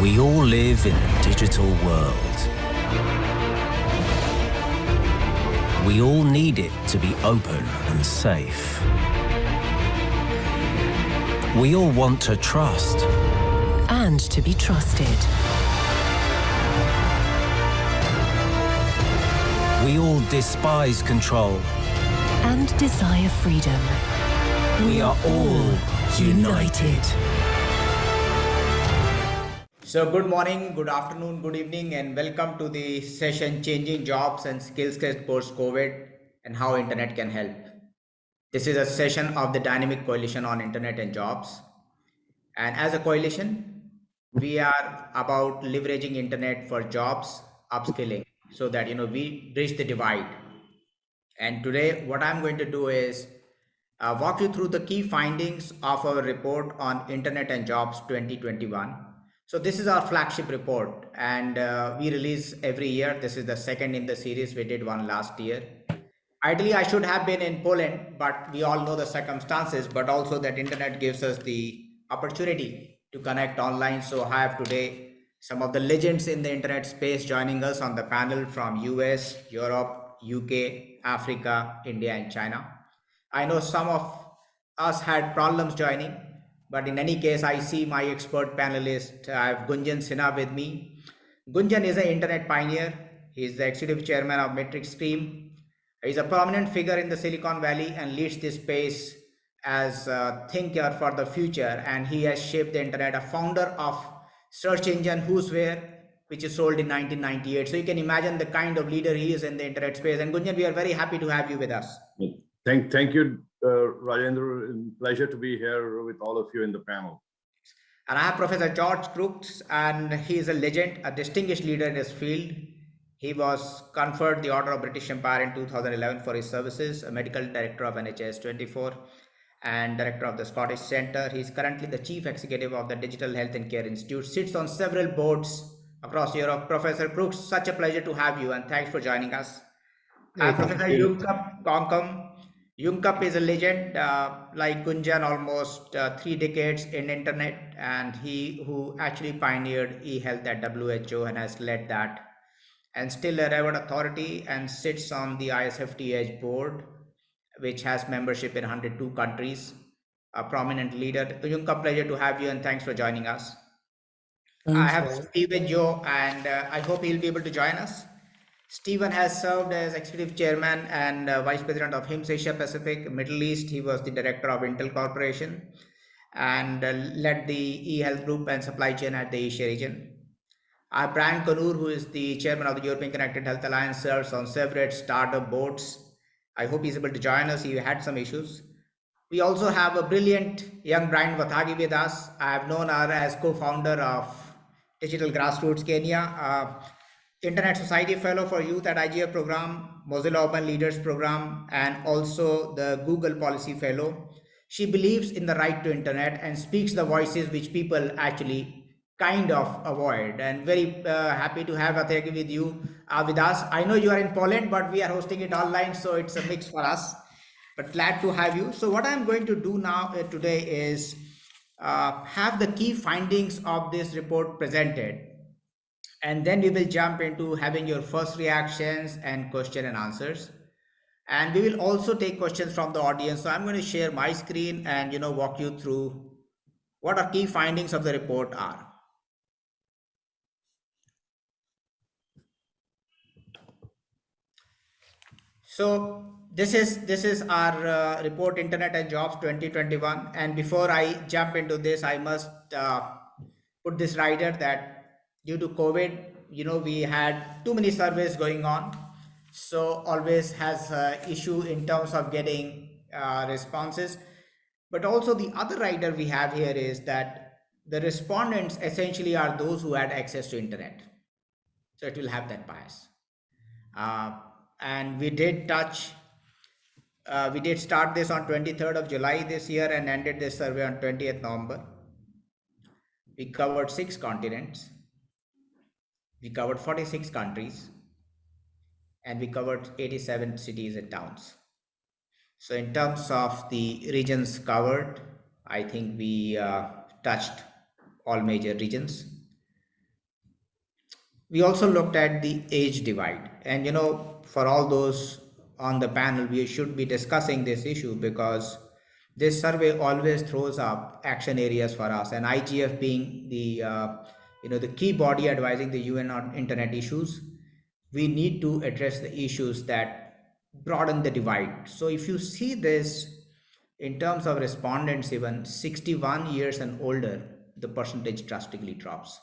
We all live in a digital world. We all need it to be open and safe. We all want to trust. And to be trusted. We all despise control. And desire freedom. We are all united. So good morning, good afternoon, good evening and welcome to the session Changing Jobs and Skills Test Post-COVID and How Internet Can Help. This is a session of the Dynamic Coalition on Internet and Jobs. And as a coalition, we are about leveraging internet for jobs, upskilling, so that you know we bridge the divide. And today what I'm going to do is uh, walk you through the key findings of our report on Internet and Jobs 2021 so this is our flagship report and uh, we release every year. This is the second in the series. We did one last year. Ideally, I should have been in Poland, but we all know the circumstances, but also that internet gives us the opportunity to connect online. So I have today some of the legends in the internet space joining us on the panel from US, Europe, UK, Africa, India, and China. I know some of us had problems joining but in any case, I see my expert panelist. I have Gunjan Sinha with me. Gunjan is an internet pioneer. He is the executive chairman of MetricStream. He is a prominent figure in the Silicon Valley and leads this space as a thinker for the future. And he has shaped the internet, a founder of search engine WhoWhere, which is sold in 1998. So you can imagine the kind of leader he is in the internet space. And Gunjan, we are very happy to have you with us. Thank, thank you, uh, Rajendra. Pleasure to be here with all of you in the panel. And I have Professor George Crooks, and he is a legend, a distinguished leader in his field. He was conferred the Order of British Empire in 2011 for his services, a medical director of NHS 24 and director of the Scottish Centre. He is currently the chief executive of the Digital Health and Care Institute, sits on several boards across Europe. Professor Crooks, such a pleasure to have you and thanks for joining us. Uh, Professor Yunkap Kwankam, Yunkap is a legend, uh, like Gunjan, almost uh, three decades in internet, and he who actually pioneered e-health at WHO and has led that, and still a revered authority and sits on the ISFTH board, which has membership in 102 countries. A prominent leader. Yunkap, pleasure to have you, and thanks for joining us. Thanks, I have Stephen Joe, and uh, I hope he'll be able to join us. Stephen has served as executive chairman and uh, vice president of HIMSS Asia Pacific, Middle East. He was the director of Intel Corporation and uh, led the e-health group and supply chain at the Asia region. Our Brian O'Connor, who is the chairman of the European Connected Health Alliance, serves on several startup boards. I hope he's able to join us. He had some issues. We also have a brilliant young Brian Wathagi with us. I have known her as co-founder of Digital Grassroots Kenya. Uh, Internet Society Fellow for Youth at IGF program, Mozilla Open Leaders program, and also the Google Policy Fellow. She believes in the right to internet and speaks the voices which people actually kind of avoid and very uh, happy to have Wathagi with you uh, with us. I know you are in Poland, but we are hosting it online, so it's a mix for us, but glad to have you. So what I'm going to do now uh, today is uh, have the key findings of this report presented and then we will jump into having your first reactions and question and answers. And we will also take questions from the audience. So i'm going to share my screen and you know walk you through what our key findings of the report are. So this is this is our uh, report internet and jobs 2021 and before i jump into this i must uh, put this rider that due to COVID, you know, we had too many surveys going on. So always has issue in terms of getting uh, responses. But also the other rider we have here is that the respondents essentially are those who had access to internet. So it will have that bias. Uh, and we did touch, uh, we did start this on 23rd of July this year and ended this survey on 20th November. We covered six continents we covered 46 countries and we covered 87 cities and towns. So in terms of the regions covered, I think we uh, touched all major regions. we also looked at the age divide and you know for all those on the panel we should be discussing this issue because this survey always throws up action areas for us and igf being the uh, you know the key body advising the un on internet issues we need to address the issues that broaden the divide so if you see this in terms of respondents even 61 years and older the percentage drastically drops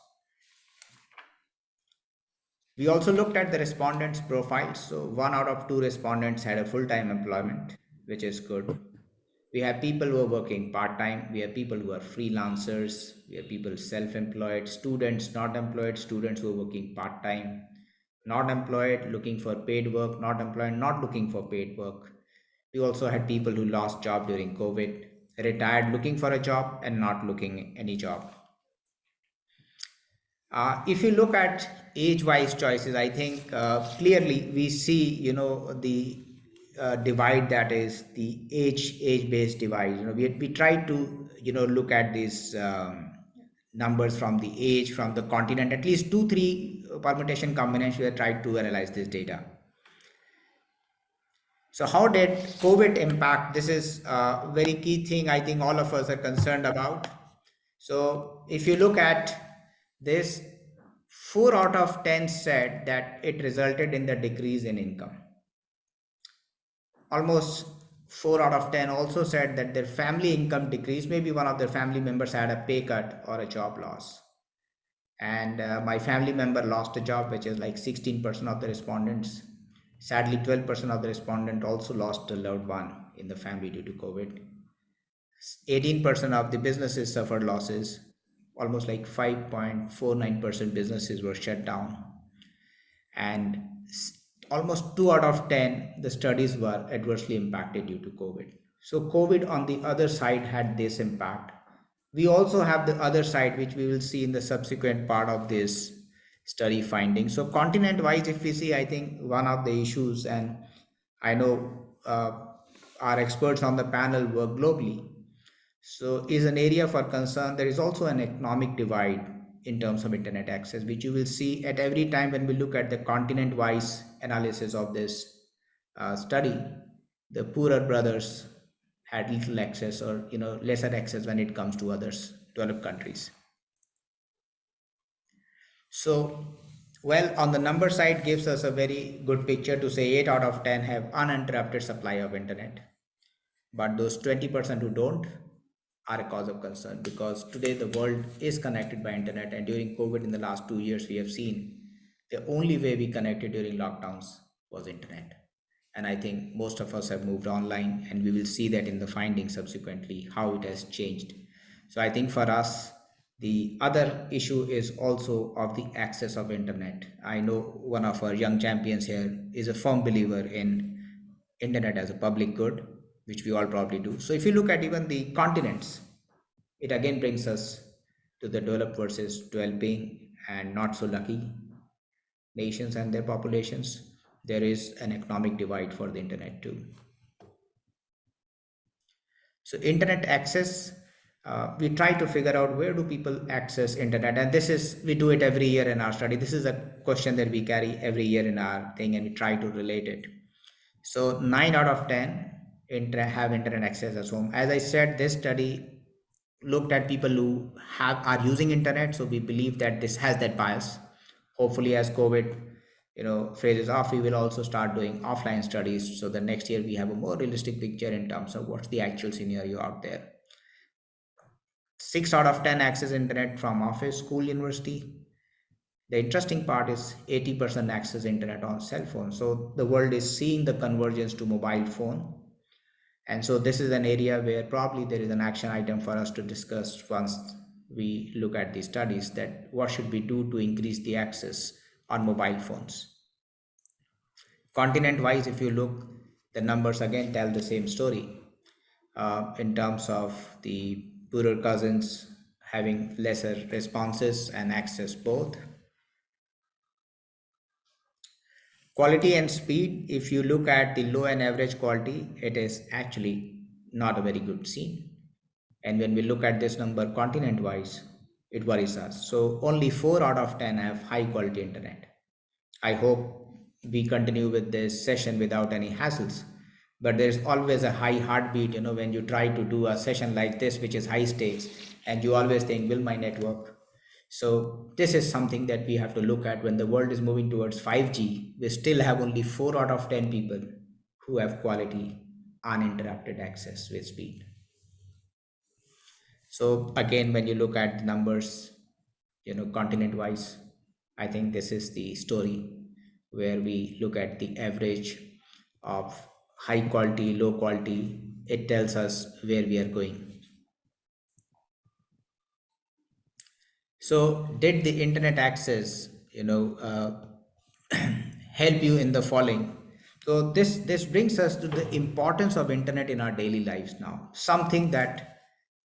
we also looked at the respondents' profiles. So one out of two respondents had a full-time employment, which is good. We have people who are working part-time. We have people who are freelancers. We have people self-employed, students not employed, students who are working part-time, not employed, looking for paid work, not employed, not looking for paid work. We also had people who lost job during COVID, retired looking for a job and not looking any job. Uh, if you look at age-wise choices, I think uh, clearly we see, you know, the uh, divide that is the age age-based divide. You know, we we try to you know look at these um, numbers from the age, from the continent, at least two three permutation combinations. We have tried to analyze this data. So how did COVID impact? This is a very key thing I think all of us are concerned about. So if you look at this 4 out of 10 said that it resulted in the decrease in income. Almost 4 out of 10 also said that their family income decreased. Maybe one of their family members had a pay cut or a job loss. And uh, my family member lost a job, which is like 16% of the respondents. Sadly, 12% of the respondent also lost a loved one in the family due to COVID. 18% of the businesses suffered losses almost like 5.49% businesses were shut down and almost 2 out of 10 the studies were adversely impacted due to covid. So covid on the other side had this impact. We also have the other side which we will see in the subsequent part of this study finding. So continent wise if we see i think one of the issues and i know uh, our experts on the panel work globally. So is an area for concern. There is also an economic divide in terms of internet access, which you will see at every time when we look at the continent-wise analysis of this uh, study. The poorer brothers had little access or you know lesser access when it comes to others developed countries. So well, on the number side gives us a very good picture to say 8 out of 10 have uninterrupted supply of internet. But those 20% who don't, are a cause of concern because today the world is connected by internet and during covid in the last two years we have seen the only way we connected during lockdowns was internet. And i think most of us have moved online and we will see that in the findings subsequently how it has changed. So i think for us the other issue is also of the access of internet. I know one of our young champions here is a firm believer in internet as a public good which we all probably do. So if you look at even the continents, it again brings us to the developed versus developing and not so lucky nations and their populations. There is an economic divide for the internet too. So internet access, uh, we try to figure out where do people access internet and this is, we do it every year in our study. This is a question that we carry every year in our thing and we try to relate it. So 9 out of 10 inter have internet access at home. As i said this study looked at people who have are using internet so we believe that this has that bias. Hopefully as covid you know phases off we will also start doing offline studies so the next year we have a more realistic picture in terms of what's the actual scenario out there. Six out of 10 access internet from office school university. The interesting part is 80% access internet on cell phone. So the world is seeing the convergence to mobile phone and so this is an area where probably there is an action item for us to discuss once we look at these studies that what should we do to increase the access on mobile phones. Continent wise, if you look, the numbers again tell the same story uh, in terms of the poorer cousins having lesser responses and access both Quality and speed, if you look at the low and average quality, it is actually not a very good scene. And when we look at this number continent wise, it worries us. So only four out of 10 have high quality internet. I hope we continue with this session without any hassles. But there's always a high heartbeat, you know, when you try to do a session like this, which is high stakes, and you always think, will my network? So this is something that we have to look at when the world is moving towards 5G. We still have only four out of 10 people who have quality uninterrupted access with speed. So again, when you look at the numbers, you know, continent wise, I think this is the story where we look at the average of high quality, low quality. It tells us where we are going. So did the internet access, you know, uh, help you in the following? So this, this brings us to the importance of internet in our daily lives now, something that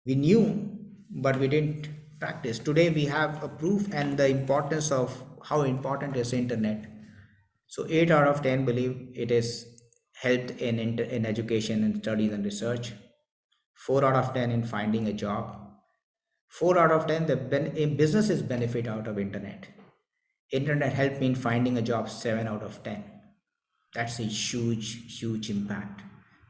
we knew, but we didn't practice. Today we have a proof and the importance of how important is internet. So eight out of 10 believe it is helped in, in education and studies and research. Four out of 10 in finding a job. Four out of 10, the businesses benefit out of internet. Internet helped me in finding a job, seven out of 10 that's a huge huge impact.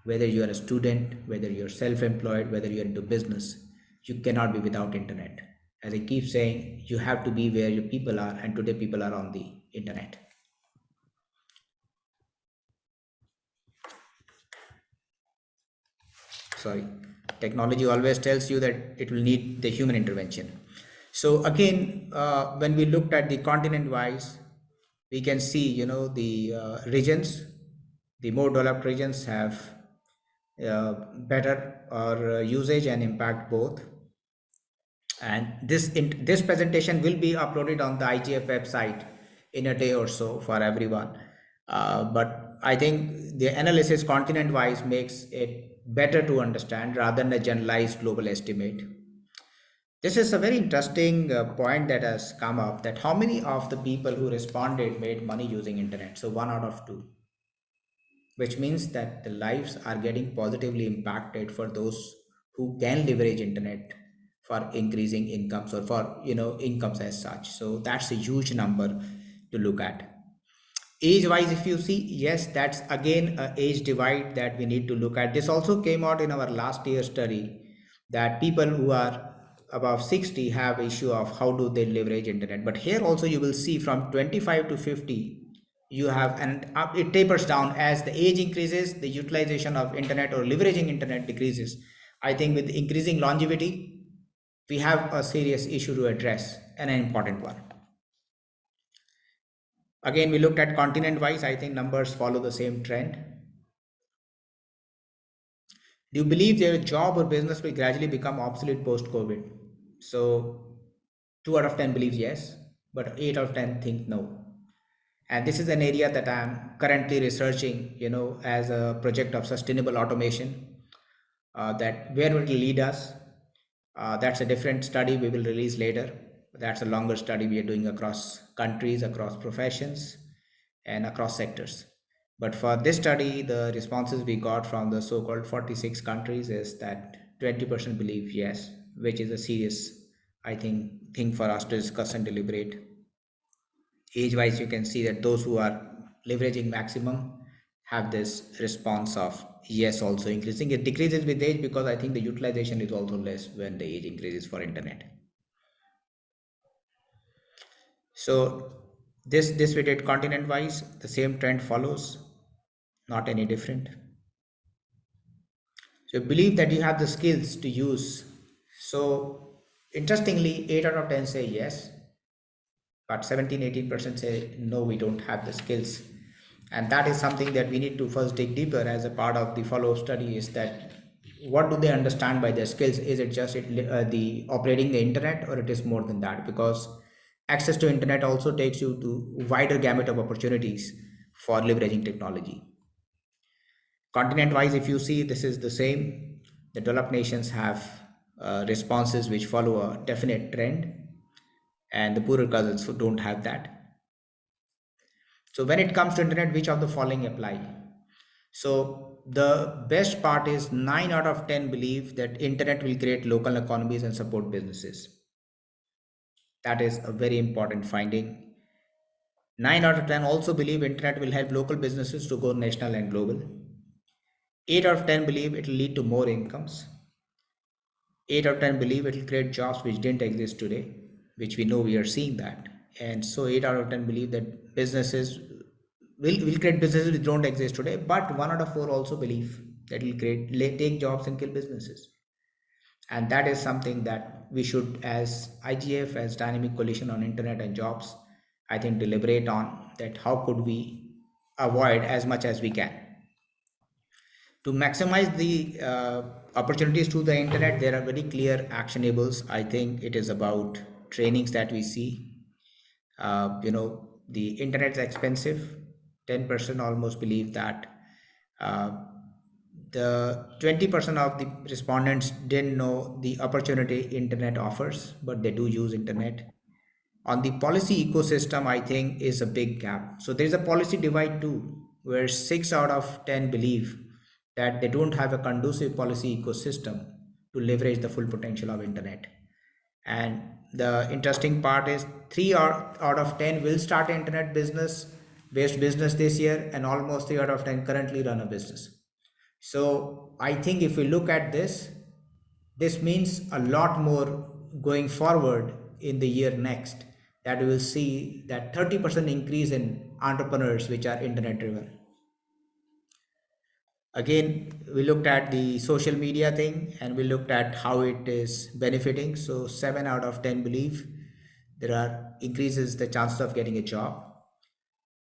Whether you are a student whether you're self-employed whether you're into business you cannot be without internet. As i keep saying you have to be where your people are and today people are on the internet. Sorry technology always tells you that it will need the human intervention. So again uh, when we looked at the continent wise we can see you know the uh, regions. The more developed regions have uh, better or uh, usage and impact both. And this in, this presentation will be uploaded on the IGF website in a day or so for everyone. Uh, but I think the analysis continent wise makes it better to understand rather than a generalized global estimate this is a very interesting uh, point that has come up that how many of the people who responded made money using internet? So one out of two, which means that the lives are getting positively impacted for those who can leverage internet for increasing incomes or for you know incomes as such. So that's a huge number to look at. Age wise, if you see, yes, that's again a age divide that we need to look at. This also came out in our last year study that people who are above 60 have issue of how do they leverage internet. But here also you will see from 25 to 50 you have and it tapers down. As the age increases the utilization of internet or leveraging internet decreases. I think with increasing longevity we have a serious issue to address and an important one again we looked at continent wise i think numbers follow the same trend do you believe their job or business will gradually become obsolete post covid so 2 out of 10 believes yes, but 8 out of 10 think no. And this is an area that I'm currently researching, you know, as a project of sustainable automation uh, that where it will lead us. Uh, that's a different study we will release later. That's a longer study we are doing across countries, across professions, and across sectors. But for this study, the responses we got from the so-called 46 countries is that 20% believe yes, which is a serious, I think, thing for us to discuss and deliberate. Age-wise, you can see that those who are leveraging maximum have this response of yes also increasing. It decreases with age because I think the utilization is also less when the age increases for internet. So this this we did continent wise, the same trend follows, not any different. So believe that you have the skills to use so interestingly, 8 out of 10 say yes, but 17 18% say no, we don't have the skills. And that is something that we need to first dig deeper as a part of the follow up study is that what do they understand by their skills? Is it just it, uh, the operating the internet or it is more than that? Because access to internet also takes you to wider gamut of opportunities for leveraging technology. Continent wise, if you see this is the same, the developed nations have uh, responses which follow a definite trend and the poorer cousins who don't have that. So when it comes to internet, which of the following apply? So the best part is 9 out of 10 believe that internet will create local economies and support businesses. That is a very important finding. 9 out of 10 also believe internet will help local businesses to go national and global. 8 out of 10 believe it will lead to more incomes. 8 out of 10 believe it will create jobs which didn't exist today, which we know we are seeing that. And so 8 out of 10 believe that businesses will, will create businesses which don't exist today, but 1 out of 4 also believe that will create take jobs and kill businesses. And that is something that we should, as IGF, as Dynamic Coalition on Internet and Jobs, I think deliberate on that how could we avoid as much as we can. To maximize the uh, opportunities to the internet, there are very clear actionables. I think it is about trainings that we see. Uh, you know, the internet is expensive. 10% almost believe that. Uh, the 20% of the respondents didn't know the opportunity internet offers, but they do use internet. On the policy ecosystem, I think is a big gap. So there's a policy divide too, where six out of 10 believe that they don't have a conducive policy ecosystem to leverage the full potential of internet. And the interesting part is three out, of 10 will start internet business based business this year and almost three out of 10 currently run a business. So I think if we look at this, this means a lot more going forward in the year next that we will see that 30% increase in entrepreneurs which are internet driven. Again, we looked at the social media thing and we looked at how it is benefiting. So seven out of 10 believe there are increases the chances of getting a job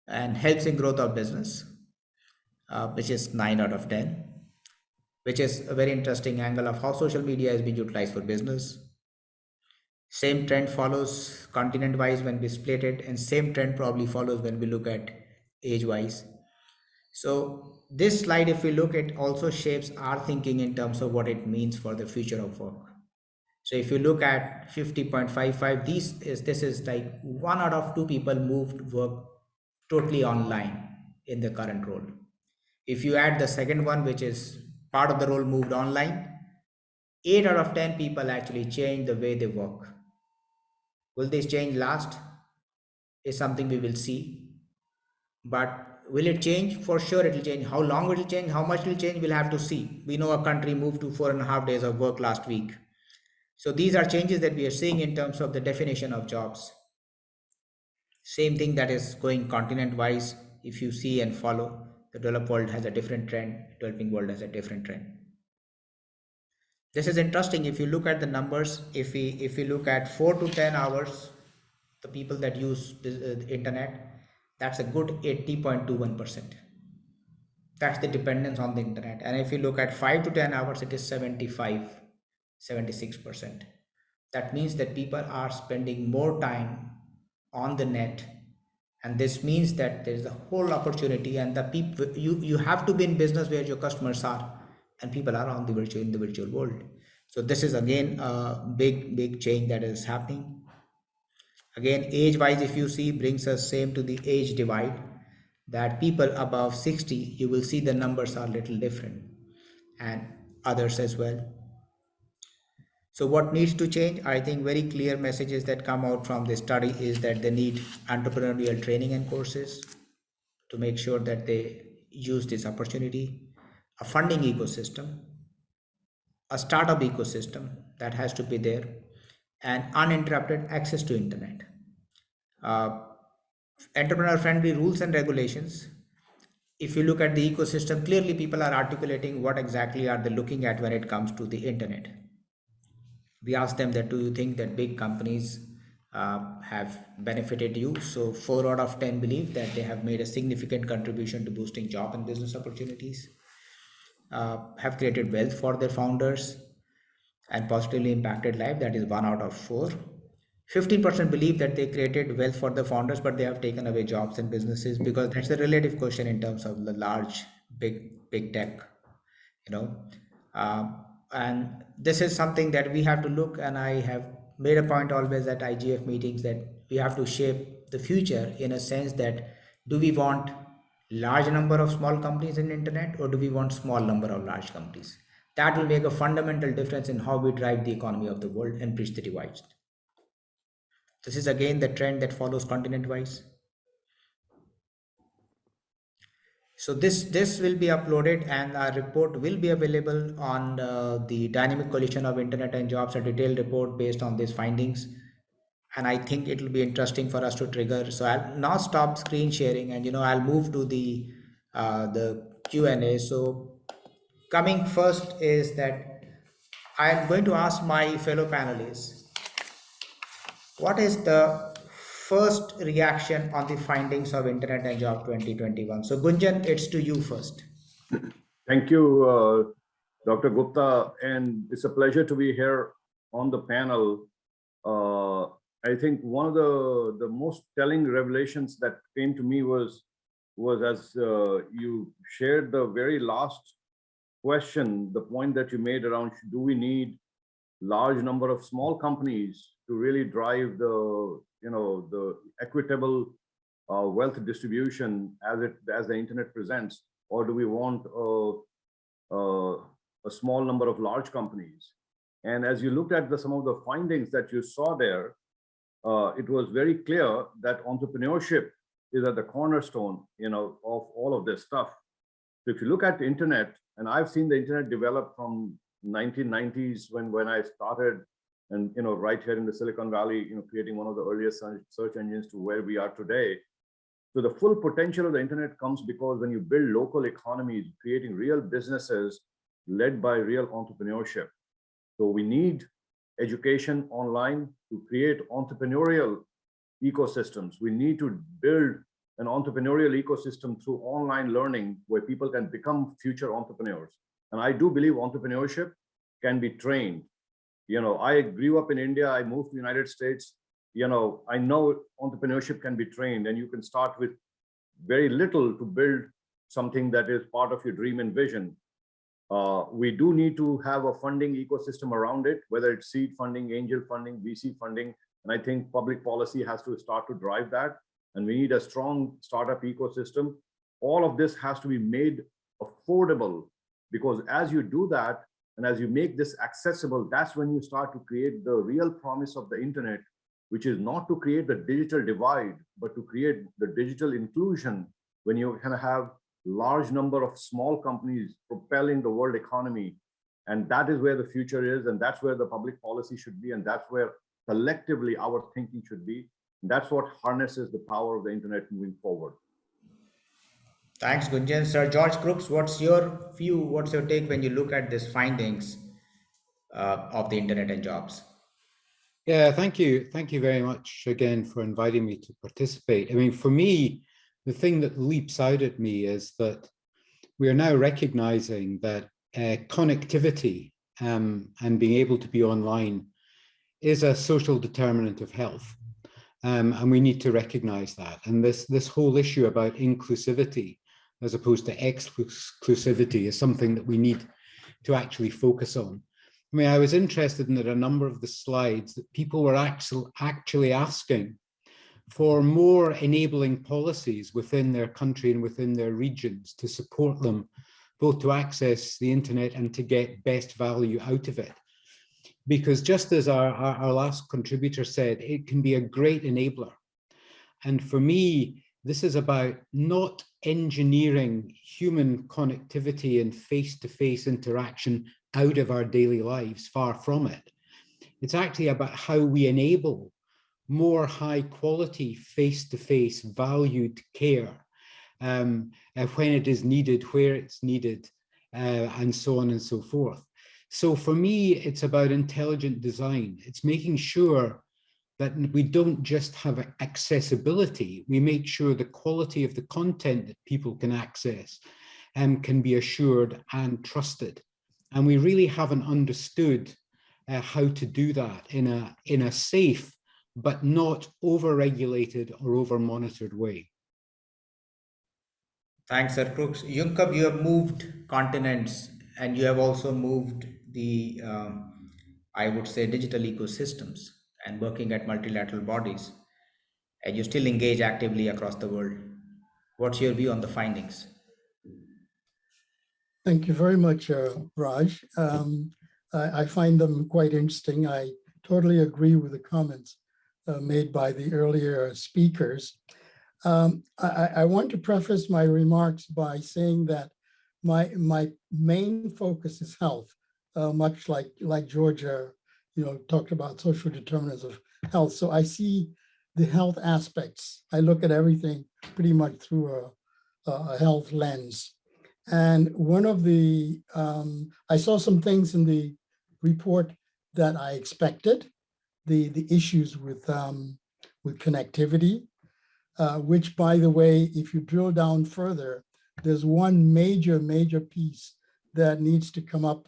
and helps in growth of business, uh, which is nine out of 10, which is a very interesting angle of how social media has been utilized for business. Same trend follows continent wise when we split it and same trend probably follows when we look at age wise. So this slide, if we look at also shapes our thinking in terms of what it means for the future of work. So if you look at 50.55, these is this is like one out of two people moved work totally online in the current role. If you add the second one, which is part of the role moved online, eight out of 10 people actually change the way they work. Will this change last? Is something we will see. But will it change? For sure it will change. How long it will change? How much it will change? We'll have to see. We know a country moved to four and a half days of work last week. So these are changes that we are seeing in terms of the definition of jobs. Same thing that is going continent wise if you see and follow the developed world has a different trend developing world has a different trend this is interesting if you look at the numbers if we if we look at 4 to 10 hours the people that use the uh, internet that's a good 80.21%. That's the dependence on the internet. And if you look at 5 to 10 hours, it is 75, 76%. That means that people are spending more time on the net. And this means that there's a whole opportunity and the people you, you have to be in business where your customers are. And people are on the virtual in the virtual world. So this is again a big, big change that is happening. Again age wise if you see brings us same to the age divide. That people above 60 you will see the numbers are little different. And others as well so what needs to change i think very clear messages that come out from this study is that they need entrepreneurial training and courses to make sure that they use this opportunity a funding ecosystem a startup ecosystem that has to be there and uninterrupted access to internet. Uh, entrepreneur friendly rules and regulations. If you look at the ecosystem, clearly people are articulating what exactly are they looking at when it comes to the internet. We asked them that do you think that big companies uh, have benefited you? So four out of 10 believe that they have made a significant contribution to boosting job and business opportunities, uh, have created wealth for their founders, and positively impacted life. That is one out of four. 15% believe that they created wealth for the founders but they have taken away jobs and businesses because that's a relative question in terms of the large big big tech you know? Um, and this is something that we have to look and i have made a point always at igf meetings that we have to shape the future in a sense that do we want large number of small companies in internet or do we want small number of large companies that will make a fundamental difference in how we drive the economy of the world and bridge the divides. This is again the trend that follows continent-wise. So this this will be uploaded and our report will be available on uh, the Dynamic Coalition of Internet and Jobs, a detailed report based on these findings. And I think it will be interesting for us to trigger. So I'll now stop screen sharing and you know I'll move to the uh, the Q&A. So coming first is that I'm going to ask my fellow panelists, what is the first reaction on the findings of Internet and Job 2021? So Gunjan, it's to you first. Thank you, uh, Dr. Gupta, and it's a pleasure to be here on the panel. Uh, I think one of the, the most telling revelations that came to me was, was as uh, you shared the very last question, the point that you made around, do we need large number of small companies to really drive the, you know, the equitable uh, wealth distribution as it, as the internet presents? Or do we want a, a, a small number of large companies? And as you looked at the, some of the findings that you saw there, uh, it was very clear that entrepreneurship is at the cornerstone, you know, of all of this stuff. So if you look at the internet, and I've seen the internet develop from 1990s when when I started, and you know, right here in the Silicon Valley, you know, creating one of the earliest search engines to where we are today. So the full potential of the internet comes because when you build local economies, creating real businesses led by real entrepreneurship. So we need education online to create entrepreneurial ecosystems. We need to build an entrepreneurial ecosystem through online learning where people can become future entrepreneurs. And I do believe entrepreneurship can be trained. You know, I grew up in India, I moved to the United States. You know, I know entrepreneurship can be trained and you can start with very little to build something that is part of your dream and vision. Uh, we do need to have a funding ecosystem around it, whether it's seed funding, angel funding, VC funding. And I think public policy has to start to drive that. And we need a strong startup ecosystem. All of this has to be made affordable because as you do that, and as you make this accessible, that's when you start to create the real promise of the internet, which is not to create the digital divide, but to create the digital inclusion when you kind of have large number of small companies propelling the world economy. And that is where the future is. And that's where the public policy should be. And that's where collectively our thinking should be. And that's what harnesses the power of the internet moving forward. Thanks, Gunjan. Sir George Crooks, what's your view? What's your take when you look at these findings uh, of the internet and jobs? Yeah, thank you. Thank you very much again for inviting me to participate. I mean, for me, the thing that leaps out at me is that we are now recognizing that uh, connectivity um, and being able to be online is a social determinant of health. Um, and we need to recognize that. And this, this whole issue about inclusivity as opposed to exclusivity is something that we need to actually focus on. I mean, I was interested in that a number of the slides that people were actually, actually asking for more enabling policies within their country and within their regions to support them both to access the internet and to get best value out of it. Because just as our, our, our last contributor said, it can be a great enabler. And for me, this is about not engineering human connectivity and face-to-face -face interaction out of our daily lives, far from it. It's actually about how we enable more high quality face-to-face valued care um, uh, when it is needed, where it's needed, uh, and so on and so forth. So for me, it's about intelligent design. It's making sure that we don't just have accessibility, we make sure the quality of the content that people can access um, can be assured and trusted. And we really haven't understood uh, how to do that in a, in a safe but not over-regulated or over-monitored way. Thanks, Sir Crooks. Yunkap, you have moved continents and you have also moved the, um, I would say, digital ecosystems and working at multilateral bodies. And you still engage actively across the world. What's your view on the findings? Thank you very much, uh, Raj. Um, I, I, find them quite interesting. I totally agree with the comments uh, made by the earlier speakers. Um, I, I- want to preface my remarks by saying that my, my main focus is health, uh, much like, like Georgia, you know, talked about social determinants of health. So I see the health aspects. I look at everything pretty much through a, a health lens. And one of the, um, I saw some things in the report that I expected, the, the issues with, um, with connectivity, uh, which by the way, if you drill down further, there's one major, major piece that needs to come up,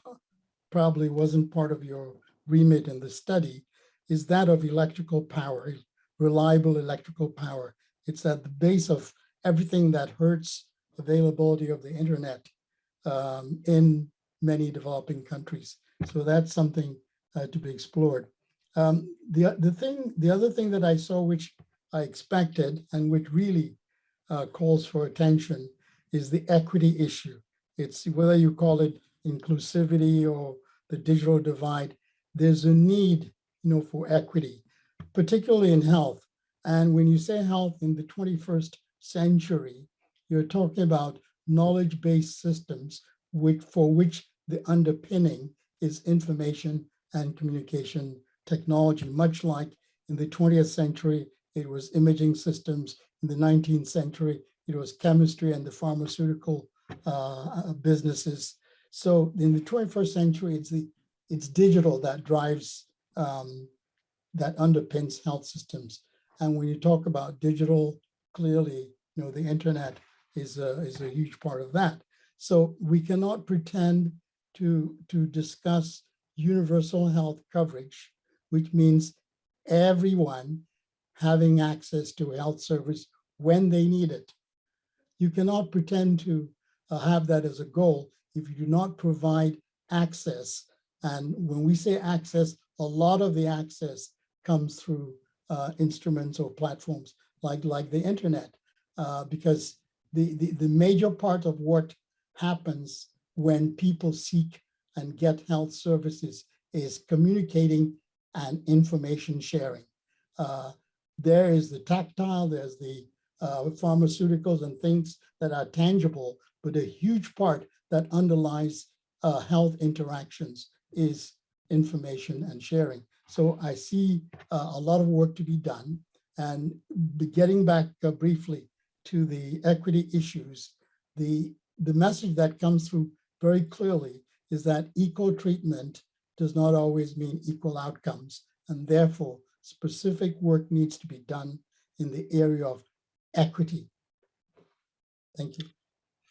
probably wasn't part of your remit in the study, is that of electrical power, reliable electrical power. It's at the base of everything that hurts availability of the internet um, in many developing countries. So that's something uh, to be explored. Um, the, the thing, the other thing that I saw, which I expected and which really uh, calls for attention is the equity issue. It's whether you call it inclusivity or the digital divide, there's a need you know, for equity, particularly in health. And when you say health in the 21st century, you're talking about knowledge-based systems which, for which the underpinning is information and communication technology, much like in the 20th century, it was imaging systems. In the 19th century, it was chemistry and the pharmaceutical uh, businesses. So in the 21st century, it's the it's digital that drives um, that underpins health systems. And when you talk about digital, clearly, you know, the internet is a, is a huge part of that. So we cannot pretend to, to discuss universal health coverage, which means everyone having access to health service when they need it. You cannot pretend to uh, have that as a goal if you do not provide access. And when we say access, a lot of the access comes through uh, instruments or platforms like, like the internet, uh, because the, the, the major part of what happens when people seek and get health services is communicating and information sharing. Uh, there is the tactile, there's the uh, pharmaceuticals and things that are tangible, but a huge part that underlies uh, health interactions is information and sharing. So I see uh, a lot of work to be done. And getting back uh, briefly to the equity issues, the, the message that comes through very clearly is that equal treatment does not always mean equal outcomes. And therefore, specific work needs to be done in the area of equity. Thank you.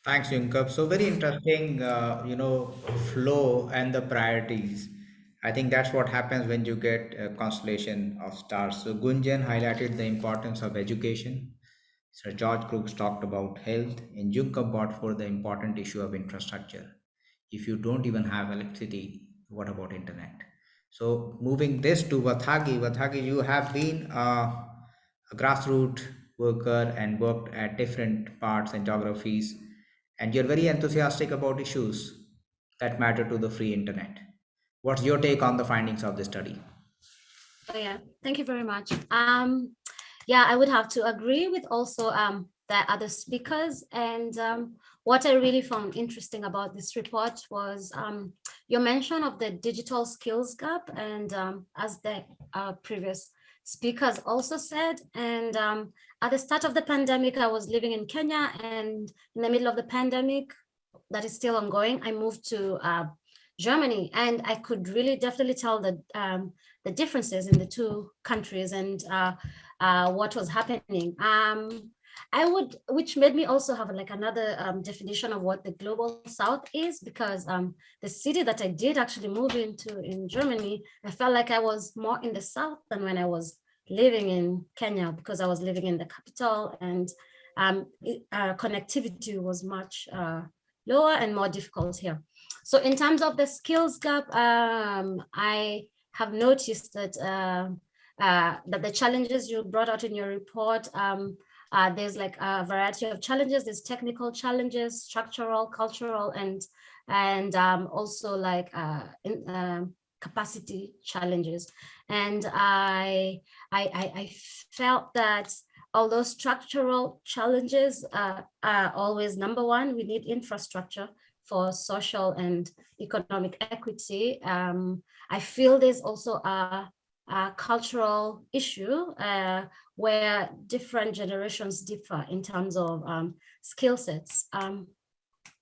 Thanks, Yunkap. So very interesting, uh, you know, flow and the priorities. I think that's what happens when you get a constellation of stars. So Gunjan highlighted the importance of education. Sir George Crooks talked about health and Yunkap brought for the important issue of infrastructure. If you don't even have electricity, what about internet? So moving this to Wathagi, Wathagi, you have been a, a grassroots worker and worked at different parts and geographies, and you're very enthusiastic about issues that matter to the free internet. What's your take on the findings of the study? Oh, yeah, thank you very much. Um, yeah, I would have to agree with also um, the other speakers. And um, what I really found interesting about this report was um, your mention of the digital skills gap. And um, as the uh, previous speakers also said, and um, at the start of the pandemic, I was living in Kenya and in the middle of the pandemic, that is still ongoing, I moved to uh, Germany, and I could really definitely tell the um, the differences in the two countries and uh, uh, what was happening. Um, I would, which made me also have like another um, definition of what the global south is, because um, the city that I did actually move into in Germany, I felt like I was more in the south than when I was living in Kenya, because I was living in the capital and um, it, uh, connectivity was much uh, lower and more difficult here. So in terms of the skills gap, um, I have noticed that uh, uh, that the challenges you brought out in your report, um, uh, there's like a variety of challenges. There's technical challenges, structural, cultural, and and um, also like uh, in, um, capacity challenges. And I, I, I, felt that although structural challenges uh, are always number one, we need infrastructure for social and economic equity. Um, I feel there's also a, a cultural issue uh, where different generations differ in terms of um, skill sets. Um,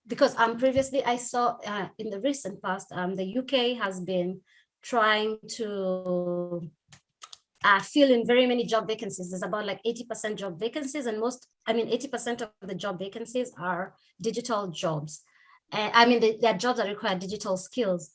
because um, previously I saw uh, in the recent past, um, the UK has been trying to uh, fill in very many job vacancies. There's about like 80% job vacancies and most, I mean, 80% of the job vacancies are digital jobs. And I mean, they, they're jobs that require digital skills.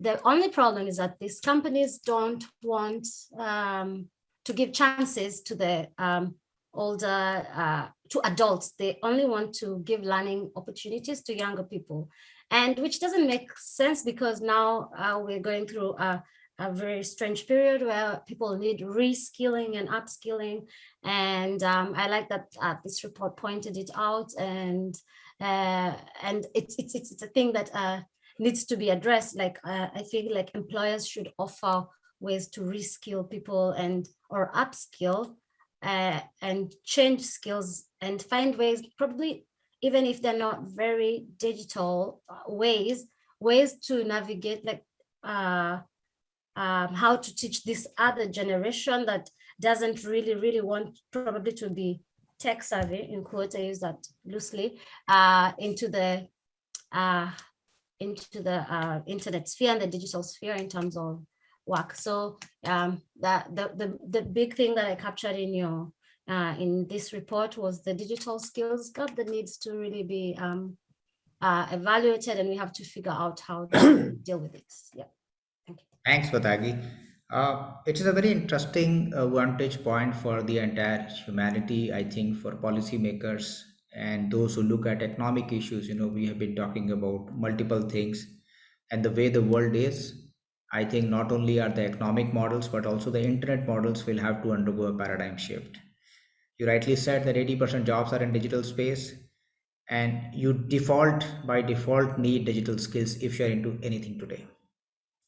The only problem is that these companies don't want um, to give chances to the um, older, uh, to adults. They only want to give learning opportunities to younger people. And which doesn't make sense because now uh, we're going through a, a very strange period where people need reskilling and upskilling. And um, I like that uh, this report pointed it out and uh, and it's, it's, it's, a thing that uh, needs to be addressed. Like uh, I feel like employers should offer ways to reskill people and or upskill uh, and change skills and find ways, probably even if they're not very digital ways, ways to navigate like uh, um, how to teach this other generation that doesn't really, really want probably to be tech savvy, in quotes, I use that loosely, uh, into the uh, into the uh, internet sphere and the digital sphere in terms of work. So um, that the, the the big thing that I captured in your uh, in this report was the digital skills gap that needs to really be um, uh, evaluated, and we have to figure out how to deal with it. Yeah. Thank you. Thanks, Wathagi. Uh, it is a very interesting uh, vantage point for the entire humanity, I think, for policymakers and those who look at economic issues. You know, we have been talking about multiple things and the way the world is. I think not only are the economic models, but also the internet models will have to undergo a paradigm shift. You rightly said that 80% jobs are in digital space and you default by default need digital skills if you're into anything today.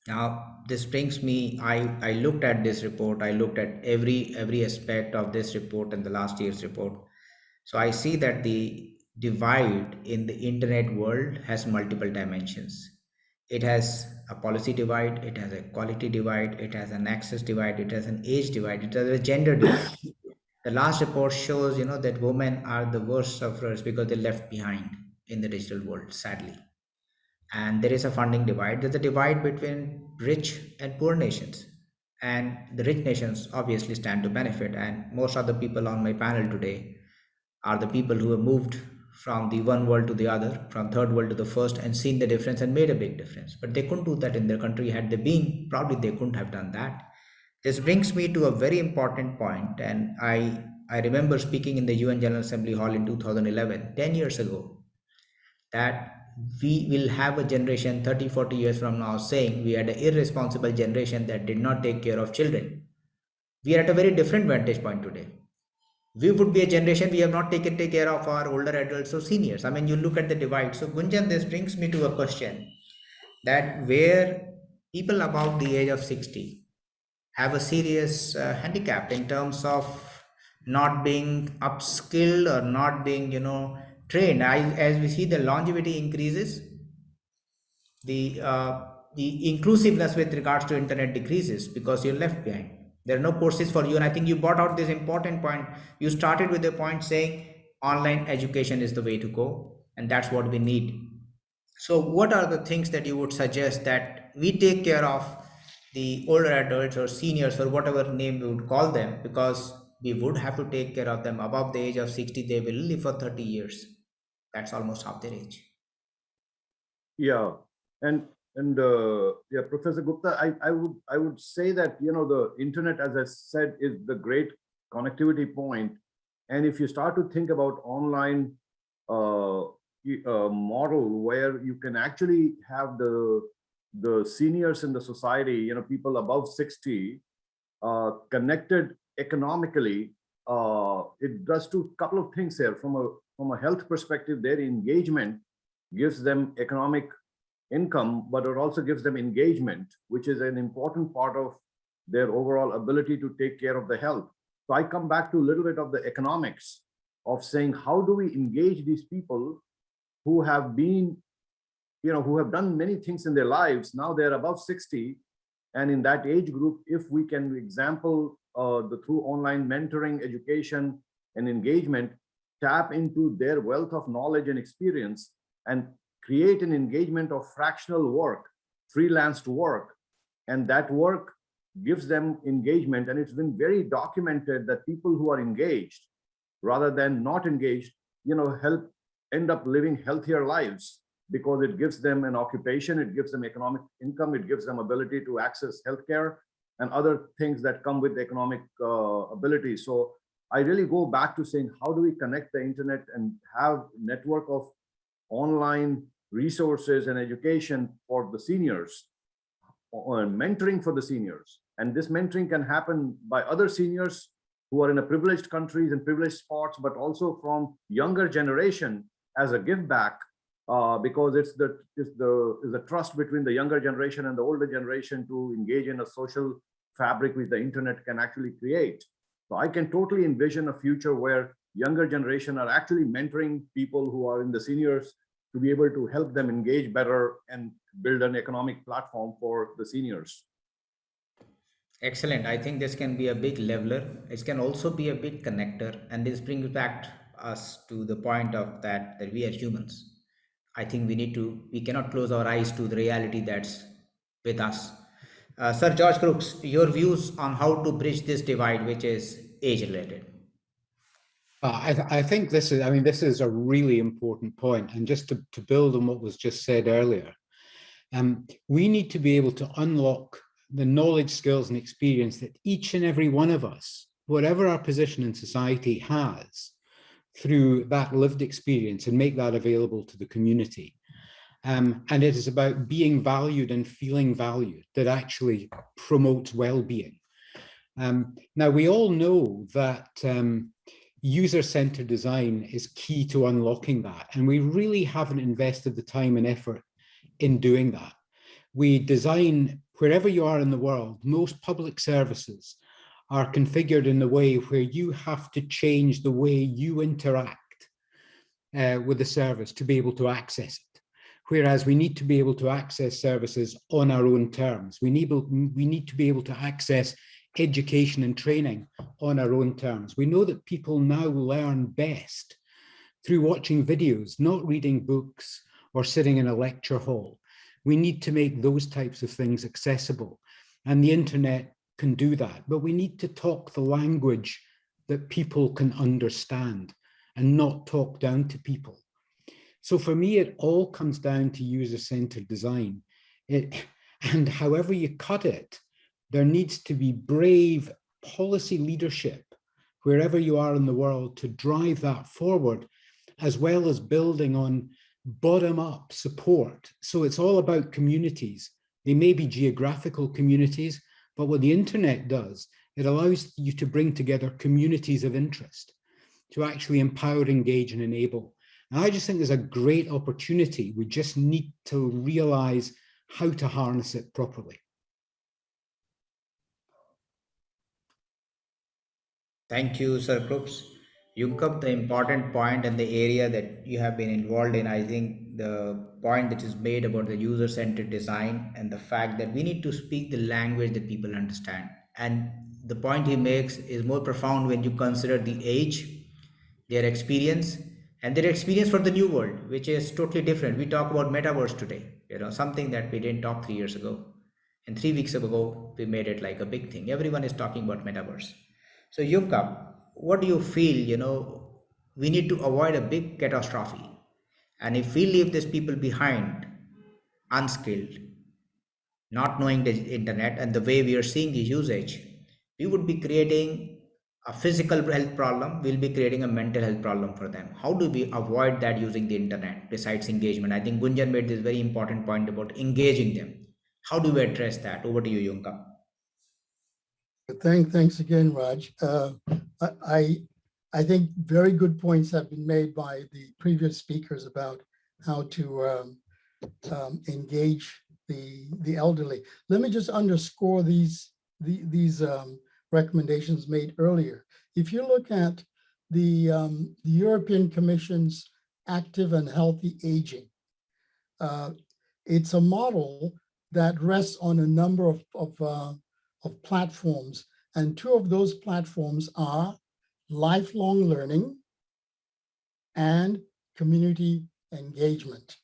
Now this brings me i i looked at this report i looked at every every aspect of this report and the last year's report. So i see that the divide in the internet world has multiple dimensions it has a policy divide it has a quality divide it has an access divide it has an age divide it has a gender divide. The last report shows you know that women are the worst sufferers because they're left behind in the digital world sadly. And there is a funding divide. There's a divide between rich and poor nations. And the rich nations obviously stand to benefit. And most of the people on my panel today are the people who have moved from the one world to the other from third world to the first and seen the difference and made a big difference. But they couldn't do that in their country. Had they been probably they couldn't have done that. This brings me to a very important point and i i remember speaking in the un general assembly hall in 2011 10 years ago that we will have a generation 30 40 years from now saying we had an irresponsible generation that did not take care of children. We are at a very different vantage point today we would be a generation we have not taken take care of our older adults or seniors. I mean you look at the divide. So gunjan this brings me to a question that where people above the age of 60 have a serious uh, handicap in terms of not being upskilled or not being you know trained. As, as we see the longevity increases the uh, the inclusiveness with regards to internet decreases because you're left behind there are no courses for you. And i think you brought out this important point. You started with the point saying online education is the way to go and that's what we need. So what are the things that you would suggest that we take care of the older adults or seniors or whatever name we would call them because we would have to take care of them above the age of 60 they will live for 30 years. That's almost half their age. Yeah, and and uh, yeah, Professor Gupta, I I would I would say that you know the internet, as I said, is the great connectivity point, and if you start to think about online uh, uh, model where you can actually have the the seniors in the society, you know, people above sixty, uh, connected economically, uh, it does two couple of things here from a from a health perspective. Their engagement gives them economic income, but it also gives them engagement, which is an important part of their overall ability to take care of the health. So I come back to a little bit of the economics of saying, how do we engage these people who have been, you know, who have done many things in their lives. Now they're above 60. And in that age group, if we can example uh, the through online mentoring, education, and engagement, tap into their wealth of knowledge and experience and create an engagement of fractional work, freelanced work. And that work gives them engagement. And it's been very documented that people who are engaged rather than not engaged, you know, help end up living healthier lives because it gives them an occupation, it gives them economic income, it gives them ability to access healthcare and other things that come with economic uh, ability. So I really go back to saying, how do we connect the internet and have network of online resources and education for the seniors, or mentoring for the seniors. And this mentoring can happen by other seniors who are in a privileged countries and privileged spots, but also from younger generation as a give back uh, because it's the it's the is the trust between the younger generation and the older generation to engage in a social fabric which the internet can actually create. So I can totally envision a future where younger generation are actually mentoring people who are in the seniors to be able to help them engage better and build an economic platform for the seniors. Excellent. I think this can be a big leveler. It can also be a big connector. And this brings back us to the point of that, that we are humans. I think we need to, we cannot close our eyes to the reality that's with us. Uh, Sir George Crooks, your views on how to bridge this divide, which is age related. Uh, I, th I, think this is, I mean, this is a really important point. And just to, to build on what was just said earlier, um, we need to be able to unlock the knowledge, skills, and experience that each and every one of us, whatever our position in society has, through that lived experience and make that available to the community. Um, and it is about being valued and feeling valued that actually promotes well-being. Um, now, we all know that um, user-centered design is key to unlocking that, and we really haven't invested the time and effort in doing that. We design wherever you are in the world, most public services are configured in the way where you have to change the way you interact uh, with the service to be able to access it. Whereas we need to be able to access services on our own terms. We need, we need to be able to access education and training on our own terms. We know that people now learn best through watching videos, not reading books or sitting in a lecture hall. We need to make those types of things accessible. And the internet can do that, but we need to talk the language that people can understand and not talk down to people. So for me, it all comes down to user-centered design. It, and however you cut it, there needs to be brave policy leadership wherever you are in the world to drive that forward, as well as building on bottom-up support. So it's all about communities. They may be geographical communities, but what the internet does, it allows you to bring together communities of interest to actually empower, engage and enable. And I just think there's a great opportunity. We just need to realize how to harness it properly. Thank you, Sir Crooks. You come the important point and the area that you have been involved in. I think the point that is made about the user-centered design and the fact that we need to speak the language that people understand. And the point he makes is more profound when you consider the age, their experience, and their experience for the new world, which is totally different. We talk about metaverse today, you know, something that we didn't talk three years ago. And three weeks ago, we made it like a big thing. Everyone is talking about metaverse. So Yunkap, what do you feel, you know, we need to avoid a big catastrophe. And if we leave these people behind, unskilled, not knowing the internet and the way we are seeing the usage, we would be creating a physical health problem, we'll be creating a mental health problem for them. How do we avoid that using the internet besides engagement? I think Gunjan made this very important point about engaging them. How do we address that? Over to you, Yunkap. Thank, thanks again, Raj. Uh, I, I think very good points have been made by the previous speakers about how to um, um, engage the, the elderly. Let me just underscore these, the, these um, recommendations made earlier. If you look at the, um, the European Commission's active and healthy aging, uh, it's a model that rests on a number of, of, uh, of platforms. And two of those platforms are lifelong learning and community engagement.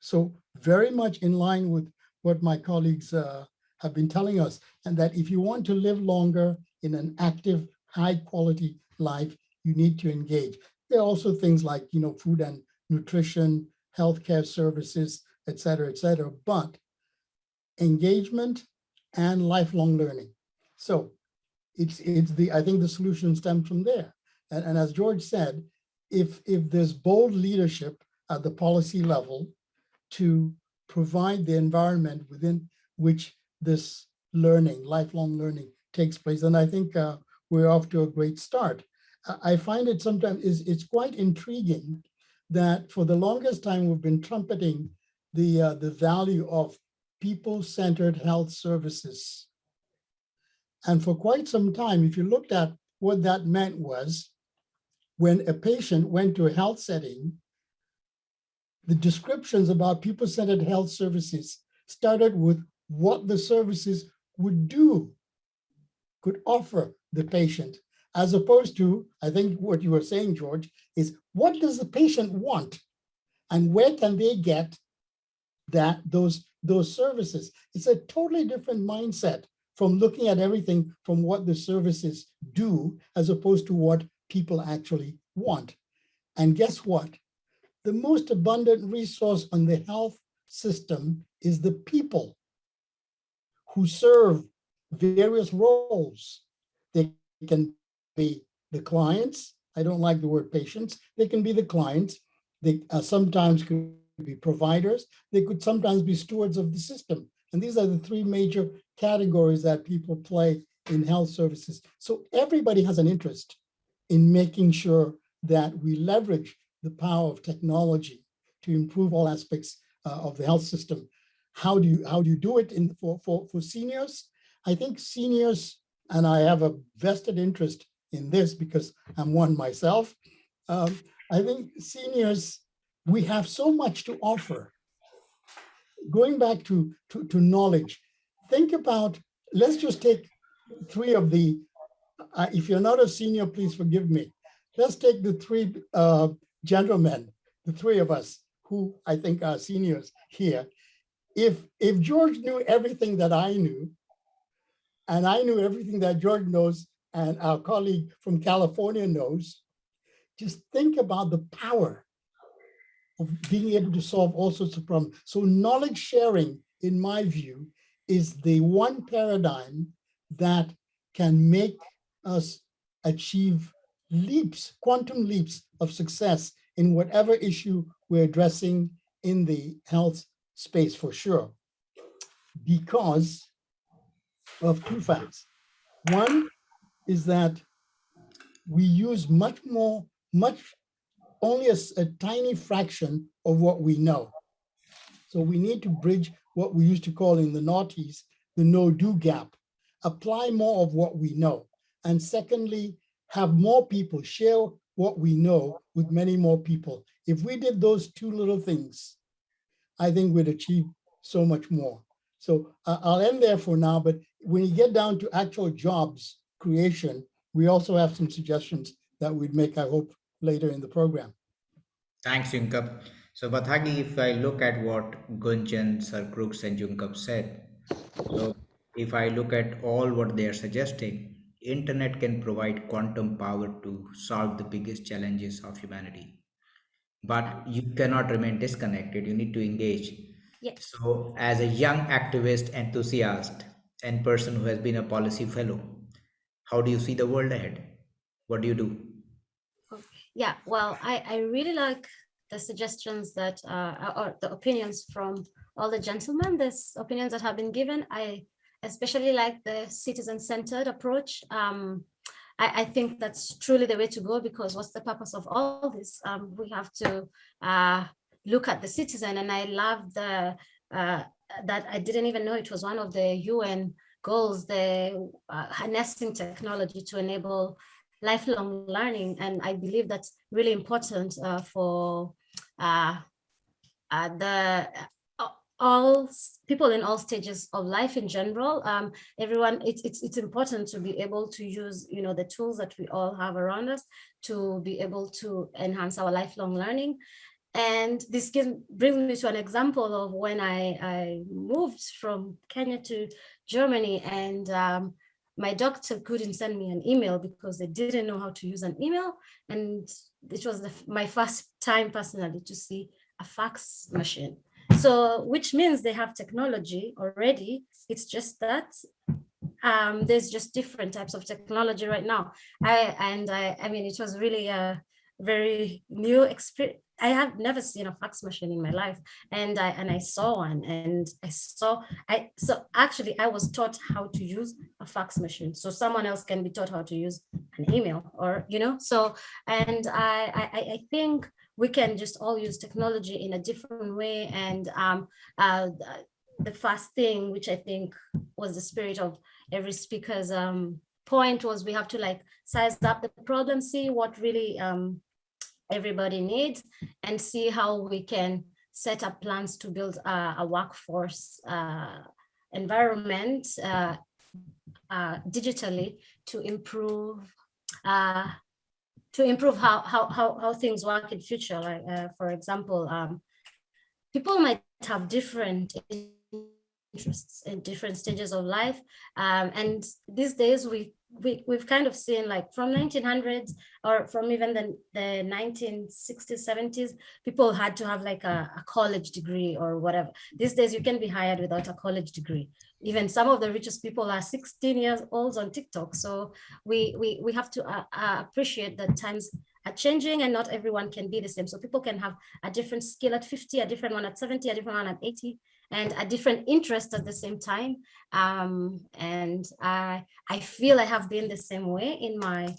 So very much in line with what my colleagues uh, have been telling us, and that if you want to live longer in an active, high quality life, you need to engage. There are also things like, you know, food and nutrition, healthcare services, et cetera, et cetera, but engagement and lifelong learning. So it's, it's the, I think the solution stems from there. And, and as George said, if, if there's bold leadership at the policy level to provide the environment within which this learning, lifelong learning takes place, then I think uh, we're off to a great start. I find it sometimes is it's quite intriguing that for the longest time we've been trumpeting the uh, the value of people-centered health services. And for quite some time, if you looked at what that meant was when a patient went to a health setting, the descriptions about people-centered health services started with what the services would do, could offer the patient, as opposed to, I think what you were saying, George, is what does the patient want? And where can they get that those, those services? It's a totally different mindset from looking at everything from what the services do, as opposed to what people actually want. And guess what? The most abundant resource on the health system is the people who serve various roles. They can be the clients. I don't like the word patients. They can be the clients. They uh, sometimes could be providers. They could sometimes be stewards of the system. And these are the three major categories that people play in health services. So everybody has an interest in making sure that we leverage the power of technology to improve all aspects uh, of the health system. How do you how do you do it in for, for, for seniors? I think seniors, and I have a vested interest in this because I'm one myself. Um, I think seniors, we have so much to offer. Going back to, to, to knowledge, think about, let's just take three of the, uh, if you're not a senior, please forgive me. Let's take the three uh, gentlemen, the three of us who I think are seniors here. If, if George knew everything that I knew, and I knew everything that George knows and our colleague from California knows, just think about the power of being able to solve all sorts of problems. So knowledge sharing, in my view, is the one paradigm that can make us achieve leaps, quantum leaps of success in whatever issue we're addressing in the health space for sure. Because of two facts. One is that we use much more, much, only a, a tiny fraction of what we know. So we need to bridge what we used to call in the noughties, the know-do gap, apply more of what we know. And secondly, have more people share what we know with many more people. If we did those two little things, I think we'd achieve so much more. So uh, I'll end there for now, but when you get down to actual jobs creation, we also have some suggestions that we'd make, I hope, later in the program. Thanks, Yunkap. So Wathagi, if I look at what Gunjan, Sir Crooks and Yunkap said, so if I look at all what they are suggesting, internet can provide quantum power to solve the biggest challenges of humanity but you cannot remain disconnected you need to engage Yes. so as a young activist enthusiast and person who has been a policy fellow how do you see the world ahead what do you do Yeah, well, I, I really like the suggestions that, uh, or the opinions from all the gentlemen, these opinions that have been given. I especially like the citizen-centered approach. Um, I, I, think that's truly the way to go because what's the purpose of all this? Um, we have to uh, look at the citizen and I love the uh, that I didn't even know it was one of the UN goals, the uh, harnessing technology to enable lifelong learning. And I believe that's really important uh, for uh, uh, the uh, all people in all stages of life in general. Um, everyone, it's, it's, it's important to be able to use, you know, the tools that we all have around us to be able to enhance our lifelong learning. And this can bring me to an example of when I, I moved from Kenya to Germany and um, my doctor couldn't send me an email because they didn't know how to use an email. And it was the, my first time personally to see a fax machine. So, which means they have technology already. It's just that um, there's just different types of technology right now. I and I, I mean, it was really a very new experience. I have never seen a fax machine in my life, and I and I saw one, and I saw I so actually I was taught how to use a fax machine, so someone else can be taught how to use an email, or you know. So and I I, I- think we can just all use technology in a different way, and um uh the first thing which I think was the spirit of every speaker's um point was we have to like size up the problem, see what really um everybody needs and see how we can set up plans to build a, a workforce uh, environment uh, uh, digitally to improve uh, to improve how, how how how things work in future. Like uh, for example, um, people might have different interests in different stages of life, um, and these days we we, we've kind of seen like from 1900s or from even the, the 1960s 70s people had to have like a, a college degree or whatever. These days you can be hired without a college degree. Even some of the richest people are 16 years old on tiktok. So we we, we have to uh, uh, appreciate that times are changing and not everyone can be the same. So people can have a different skill at 50 a different one at 70 a different one at 80 and a different interest at the same time um, and I I feel I have been the same way in my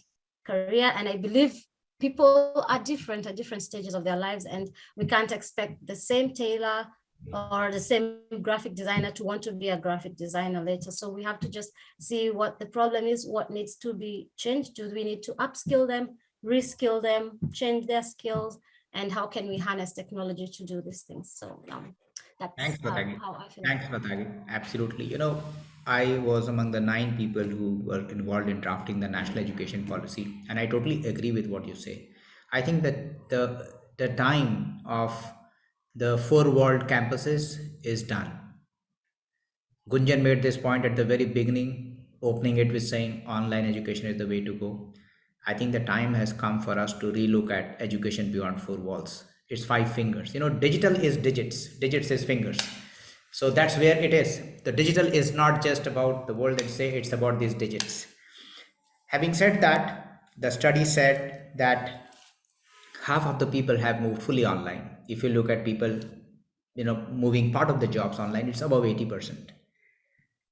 career, and I believe people are different at different stages of their lives, and we can't expect the same tailor or the same graphic designer to want to be a graphic designer later. So we have to just see what the problem is, what needs to be changed. Do we need to upskill them, reskill them, change their skills, and how can we harness technology to do these things? So um, that's Thanks for how, that. how I feel. Thanks for that. Absolutely. You know, I was among the nine people who were involved in drafting the national education policy, and I totally agree with what you say. I think that the the time of the four world campuses is done. Gunjan made this point at the very beginning, opening it with saying online education is the way to go. I think the time has come for us to relook at education beyond four walls. It's five fingers. You know, digital is digits, digits is fingers. So that's where it is. The digital is not just about the world that say it's about these digits. Having said that, the study said that half of the people have moved fully online. If you look at people, you know, moving part of the jobs online, it's above 80%.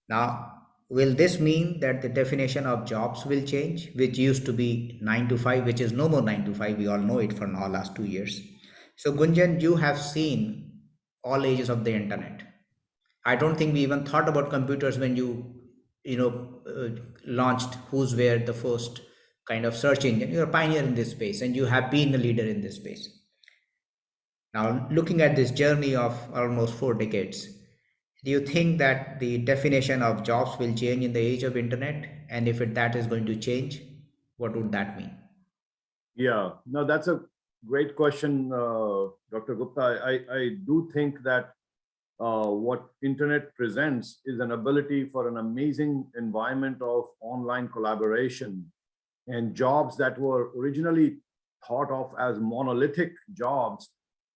Now, will this mean that the definition of jobs will change, which used to be nine to five, which is no more nine to five? We all know it for now last two years. So, Gunjan, you have seen all ages of the internet. I don't think we even thought about computers when you, you know, uh, launched WhoWhere, the first kind of search engine. You're a pioneer in this space, and you have been a leader in this space. Now, looking at this journey of almost four decades, do you think that the definition of jobs will change in the age of internet? And if it, that is going to change, what would that mean? Yeah, no, that's a great question, uh, Dr. Gupta. I, I do think that uh, what internet presents is an ability for an amazing environment of online collaboration and jobs that were originally thought of as monolithic jobs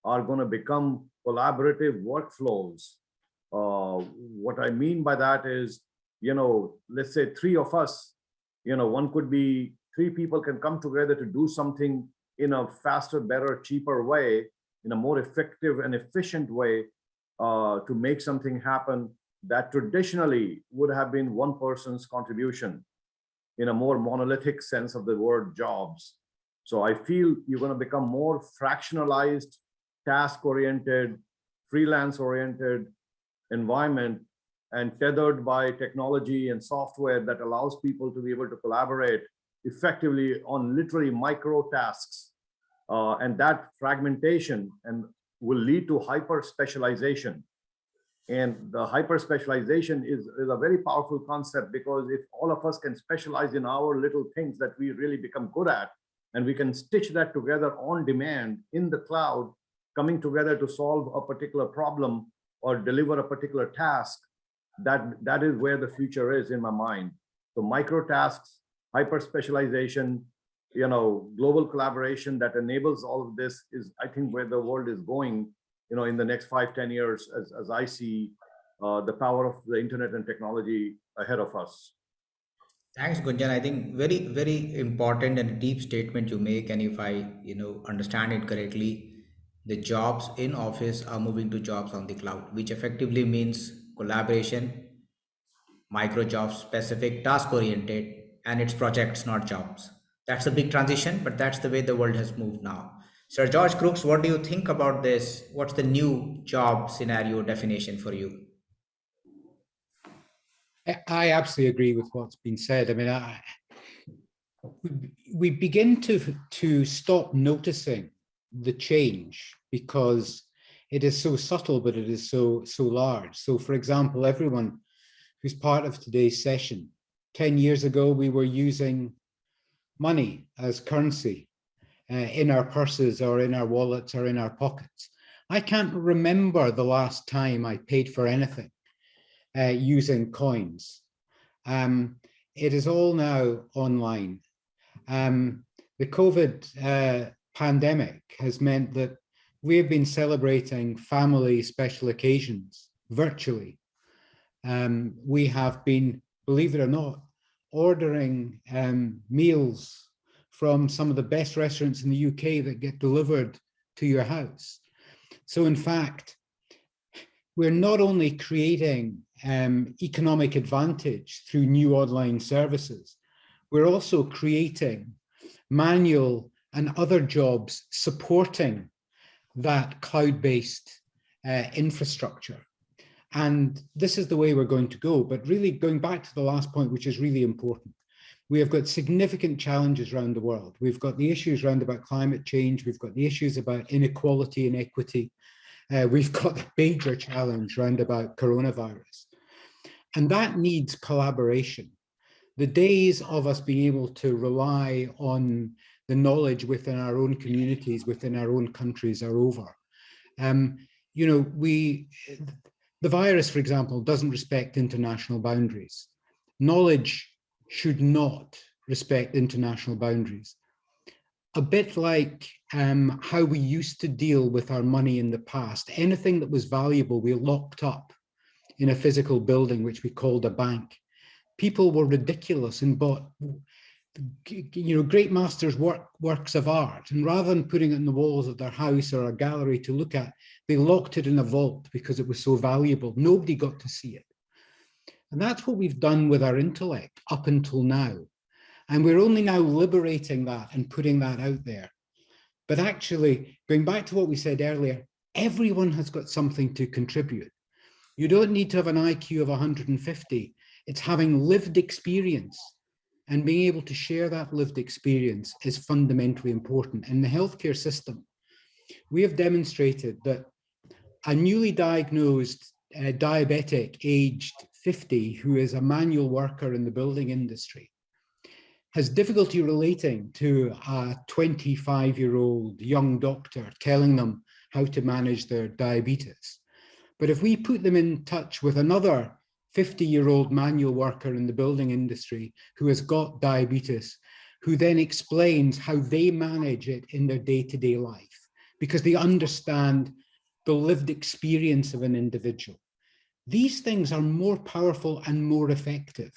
are going to become collaborative workflows. Uh, what I mean by that is, you know, let's say three of us, you know, one could be three people can come together to do something in a faster, better, cheaper way, in a more effective and efficient way uh, to make something happen that traditionally would have been one person's contribution in a more monolithic sense of the word jobs. So I feel you're going to become more fractionalized task-oriented, freelance-oriented environment and tethered by technology and software that allows people to be able to collaborate effectively on literally micro tasks. Uh, and that fragmentation and will lead to hyper specialization. And the hyper specialization is, is a very powerful concept because if all of us can specialize in our little things that we really become good at, and we can stitch that together on demand in the cloud, coming together to solve a particular problem or deliver a particular task, that, that is where the future is in my mind. So micro tasks, hyper specialization, you know, global collaboration that enables all of this is, I think, where the world is going, you know, in the next five, 10 years, as, as I see uh, the power of the internet and technology ahead of us. Thanks, Gunjan. I think very, very important and deep statement you make. And if I, you know, understand it correctly, the jobs in office are moving to jobs on the cloud, which effectively means collaboration, micro jobs, specific task oriented, and it's projects, not jobs. That's a big transition, but that's the way the world has moved now. Sir George Crooks, what do you think about this? What's the new job scenario definition for you? I absolutely agree with what's been said. I mean, I, we begin to, to stop noticing the change because it is so subtle, but it is so, so large. So for example, everyone who's part of today's session, 10 years ago, we were using money as currency uh, in our purses or in our wallets or in our pockets. I can't remember the last time I paid for anything uh, using coins. Um, it is all now online. Um, the COVID uh, pandemic has meant that we have been celebrating family special occasions virtually. Um, we have been, believe it or not, ordering um, meals from some of the best restaurants in the UK that get delivered to your house. So in fact, we're not only creating um, economic advantage through new online services, we're also creating manual and other jobs supporting that cloud-based uh, infrastructure. And this is the way we're going to go. But really going back to the last point, which is really important, we have got significant challenges around the world. We've got the issues around about climate change. We've got the issues about inequality and equity. Uh, we've got the major challenge around about coronavirus. And that needs collaboration. The days of us being able to rely on the knowledge within our own communities, within our own countries are over. Um, you know, we, the virus, for example, doesn't respect international boundaries. Knowledge should not respect international boundaries. A bit like um, how we used to deal with our money in the past, anything that was valuable, we locked up in a physical building, which we called a bank. People were ridiculous and bought you know, great masters work works of art, and rather than putting it in the walls of their house or a gallery to look at, they locked it in a vault because it was so valuable. Nobody got to see it. And that's what we've done with our intellect up until now. And we're only now liberating that and putting that out there. But actually, going back to what we said earlier, everyone has got something to contribute. You don't need to have an IQ of 150. It's having lived experience and being able to share that lived experience is fundamentally important. In the healthcare system, we have demonstrated that a newly diagnosed uh, diabetic aged 50 who is a manual worker in the building industry has difficulty relating to a 25 year old young doctor telling them how to manage their diabetes. But if we put them in touch with another 50 year old manual worker in the building industry who has got diabetes, who then explains how they manage it in their day-to-day life, because they understand the lived experience of an individual. These things are more powerful and more effective.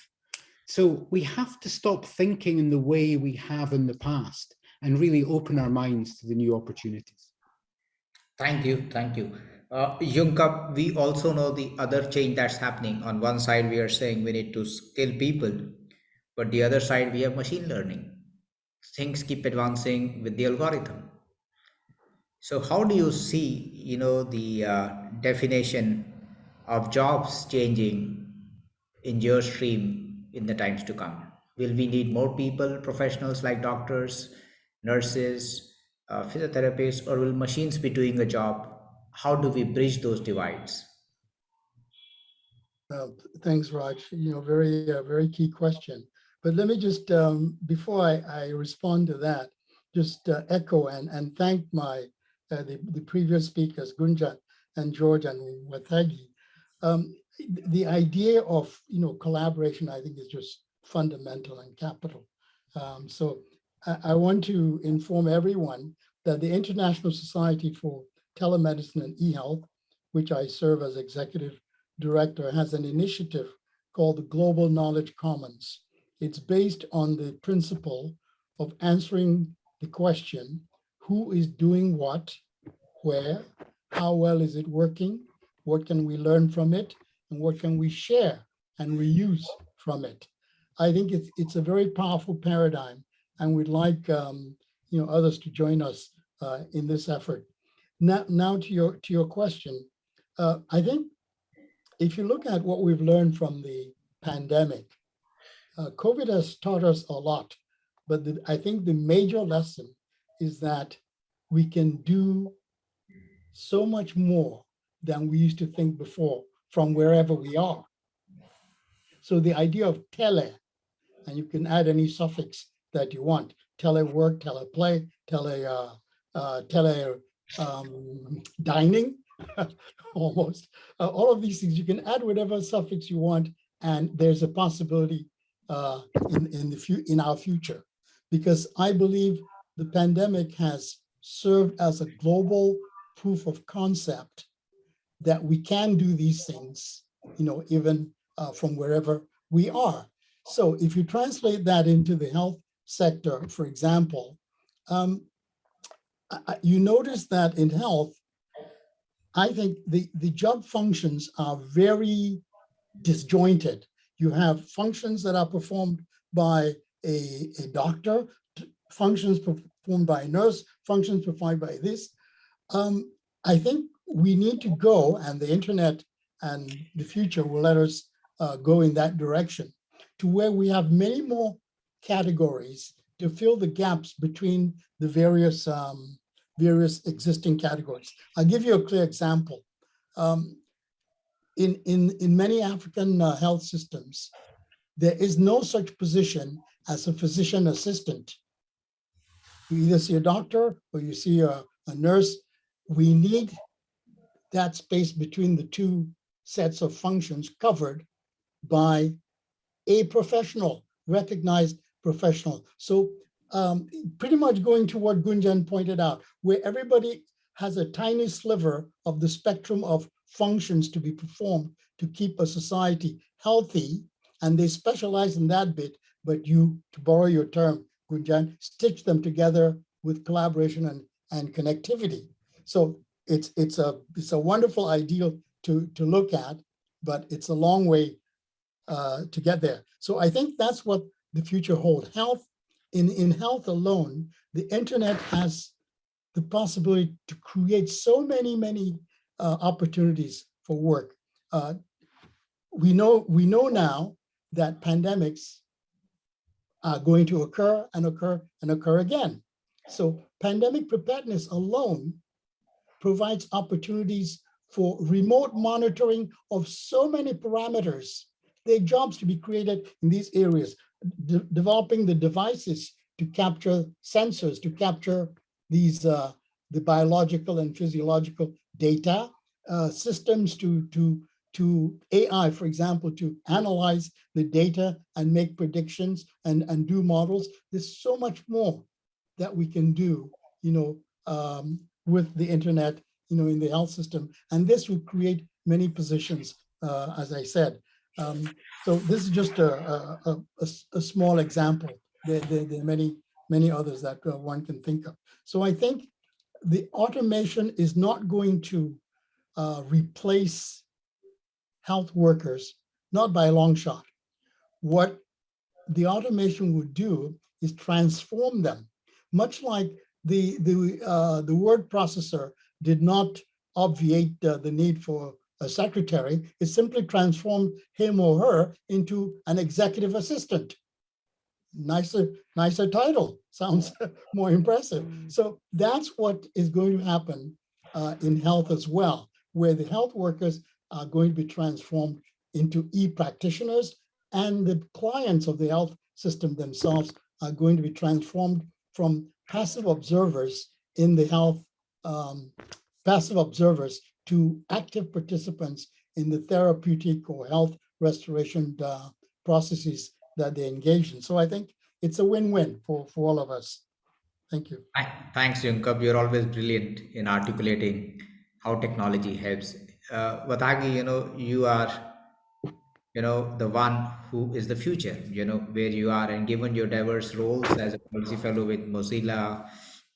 So we have to stop thinking in the way we have in the past and really open our minds to the new opportunities. Thank you. Thank you. Uh, we also know the other change that's happening. On one side, we are saying we need to skill people, but the other side, we have machine learning. Things keep advancing with the algorithm. So how do you see, you know, the uh, definition of jobs changing in your stream in the times to come? Will we need more people, professionals like doctors, nurses, uh, physiotherapists, or will machines be doing a job? How do we bridge those divides? Uh, Thanks, Raj. You know, very, uh, very key question. But let me just, um, before I, I respond to that, just uh, echo and, and thank my, uh, the, the previous speakers, Gunjan and George and Wathagi. Um, the idea of, you know, collaboration, I think is just fundamental and capital. Um, so I, I want to inform everyone that the International Society for Telemedicine and eHealth, which I serve as executive director, has an initiative called the Global Knowledge Commons. It's based on the principle of answering the question, who is doing what, where, how well is it working, what can we learn from it, and what can we share and reuse from it. I think it's, it's a very powerful paradigm, and we'd like um, you know, others to join us uh, in this effort. Now, now to your, to your question, uh, I think if you look at what we've learned from the pandemic, uh, COVID has taught us a lot, but the, I think the major lesson is that we can do so much more than we used to think before from wherever we are. So the idea of tele, and you can add any suffix that you want, telework, teleplay, tele, uh, uh, tele um, dining, almost. Uh, all of these things, you can add whatever suffix you want, and there's a possibility uh, in, in, the in our future. Because I believe the pandemic has served as a global proof of concept that we can do these things, you know, even uh, from wherever we are. So if you translate that into the health sector, for example, um, you notice that in health, I think the, the job functions are very disjointed. You have functions that are performed by a, a doctor, functions performed by a nurse, functions performed by this. Um, I think we need to go, and the internet and the future will let us uh, go in that direction, to where we have many more categories to fill the gaps between the various um, various existing categories. I'll give you a clear example. Um, in, in, in many African uh, health systems, there is no such position as a physician assistant. You either see a doctor or you see a, a nurse. We need that space between the two sets of functions covered by a professional, recognized professional. So um, pretty much going to what Gunjan pointed out, where everybody has a tiny sliver of the spectrum of functions to be performed to keep a society healthy, and they specialize in that bit, but you, to borrow your term, Gunjan, stitch them together with collaboration and, and connectivity. So it's it's a it's a wonderful ideal to to look at, but it's a long way uh, to get there. So I think that's what the future holds. Health in, in health alone, the internet has the possibility to create so many, many uh, opportunities for work. Uh, we know we know now that pandemics are going to occur and occur and occur again. So pandemic preparedness alone provides opportunities for remote monitoring of so many parameters. There are jobs to be created in these areas de developing the devices to capture sensors, to capture these uh, the biological and physiological data, uh, systems to, to, to AI, for example, to analyze the data and make predictions and, and do models. There's so much more that we can do, you know, um, with the internet, you know, in the health system. And this will create many positions, uh, as I said. Um, so this is just a, a, a, a small example. There, there, there, are many, many others that uh, one can think of. So I think the automation is not going to uh, replace health workers, not by a long shot. What the automation would do is transform them, much like the, the, uh, the word processor did not obviate uh, the need for a secretary. It simply transformed him or her into an executive assistant. Nicer, nicer title, sounds more impressive. So that's what is going to happen uh, in health as well, where the health workers are going to be transformed into e-practitioners and the clients of the health system themselves are going to be transformed from passive observers in the health, um, passive observers to active participants in the therapeutic or health restoration uh, processes that they engage in. So I think it's a win-win for, for all of us. Thank you. Th- Thanks, Yunkap. You're always brilliant in articulating how technology helps. Uh, Wathagi, you know, you are, you know, the one who is the future, you know, where you are, and given your diverse roles as a policy fellow with Mozilla,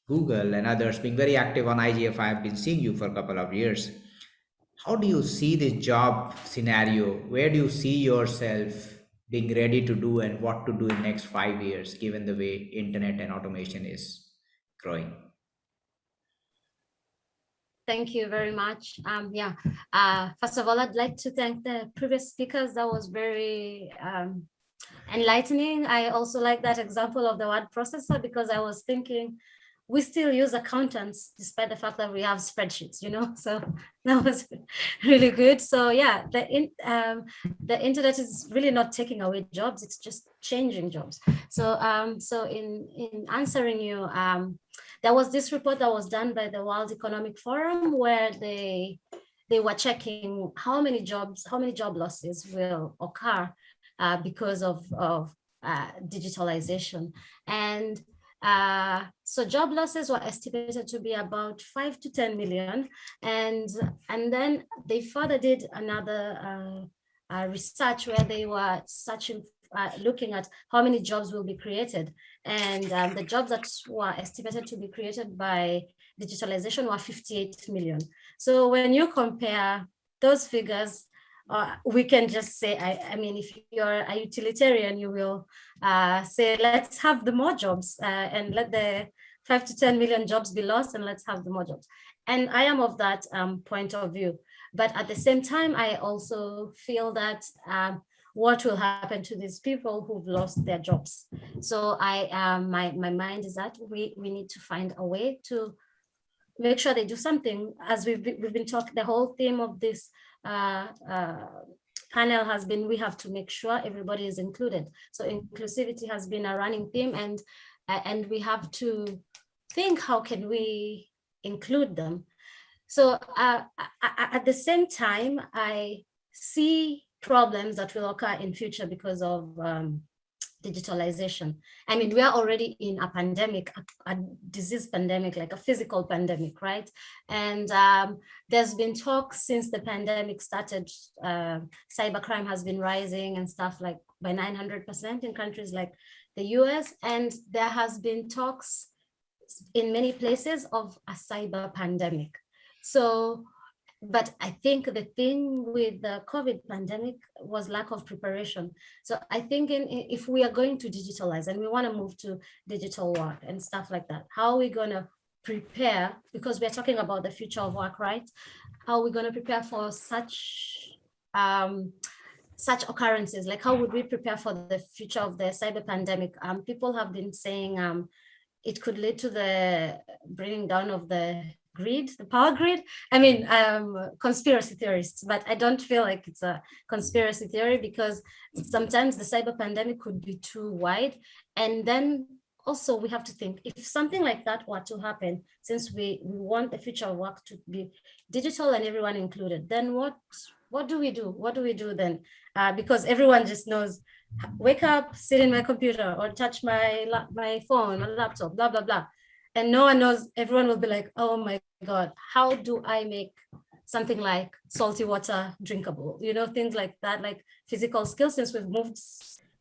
Google, and others, being very active on IGF, I've been seeing you for a couple of years. How do you see this job scenario? Where do you see yourself being ready to do and what to do in next five years, given the way internet and automation is growing? Thank you very much. Um, yeah, uh, first of all, I'd like to thank the previous speakers. That was very um, enlightening. I also like that example of the word processor because I was thinking we still use accountants despite the fact that we have spreadsheets, you know, so that was really good. So yeah, the, in, um, the internet is really not taking away jobs, it's just changing jobs. So, um, so in, in answering you, um, there was this report that was done by the World Economic Forum where they they were checking how many jobs, how many job losses will occur uh, because of, of uh, digitalization. And uh, so job losses were estimated to be about five to 10 million. And, and then they further did another uh, research where they were searching uh, looking at how many jobs will be created. And um, the jobs that were estimated to be created by digitalization were 58 million. So when you compare those figures, uh, we can just say, I, I, mean, if you're a utilitarian, you will uh, say, let's have the more jobs uh, and let the five to 10 million jobs be lost and let's have the more jobs. And I am of that um, point of view. But at the same time, I also feel that um, what will happen to these people who've lost their jobs. So I, um, my, my mind is that we, we need to find a way to make sure they do something as we've we've been talking, the whole theme of this uh, uh, panel has been, we have to make sure everybody is included. So inclusivity has been a running theme and, uh, and we have to think how can we include them. So uh, at the same time, I see problems that will occur in future because of um, digitalization. I mean, we are already in a pandemic, a, a, disease pandemic, like a physical pandemic, right? And um, there's been talk since the pandemic started, uh, cybercrime has been rising and stuff like by 900% in countries like the US. And there has been talks in many places of a cyber pandemic. So but I think the thing with the COVID pandemic was lack of preparation. So I think in, if we are going to digitalize and we want to move to digital work and stuff like that, how are we going to prepare, because we're talking about the future of work, right? How are we going to prepare for such um, such occurrences? Like how would we prepare for the future of the cyber pandemic? Um, people have been saying um, it could lead to the bringing down of the grid, the power grid. I mean, um, conspiracy theorists, but I don't feel like it's a conspiracy theory because sometimes the cyber pandemic could be too wide. And then also we have to think if something like that were to happen, since we, we want the future of work to be digital and everyone included, then what, what do we do? What do we do then? Uh, because everyone just knows wake up, sit in my computer or touch my, my phone or laptop, blah, blah, blah and no one knows, everyone will be like, oh my God, how do I make something like salty water drinkable? You know, things like that, like physical skills since we've moved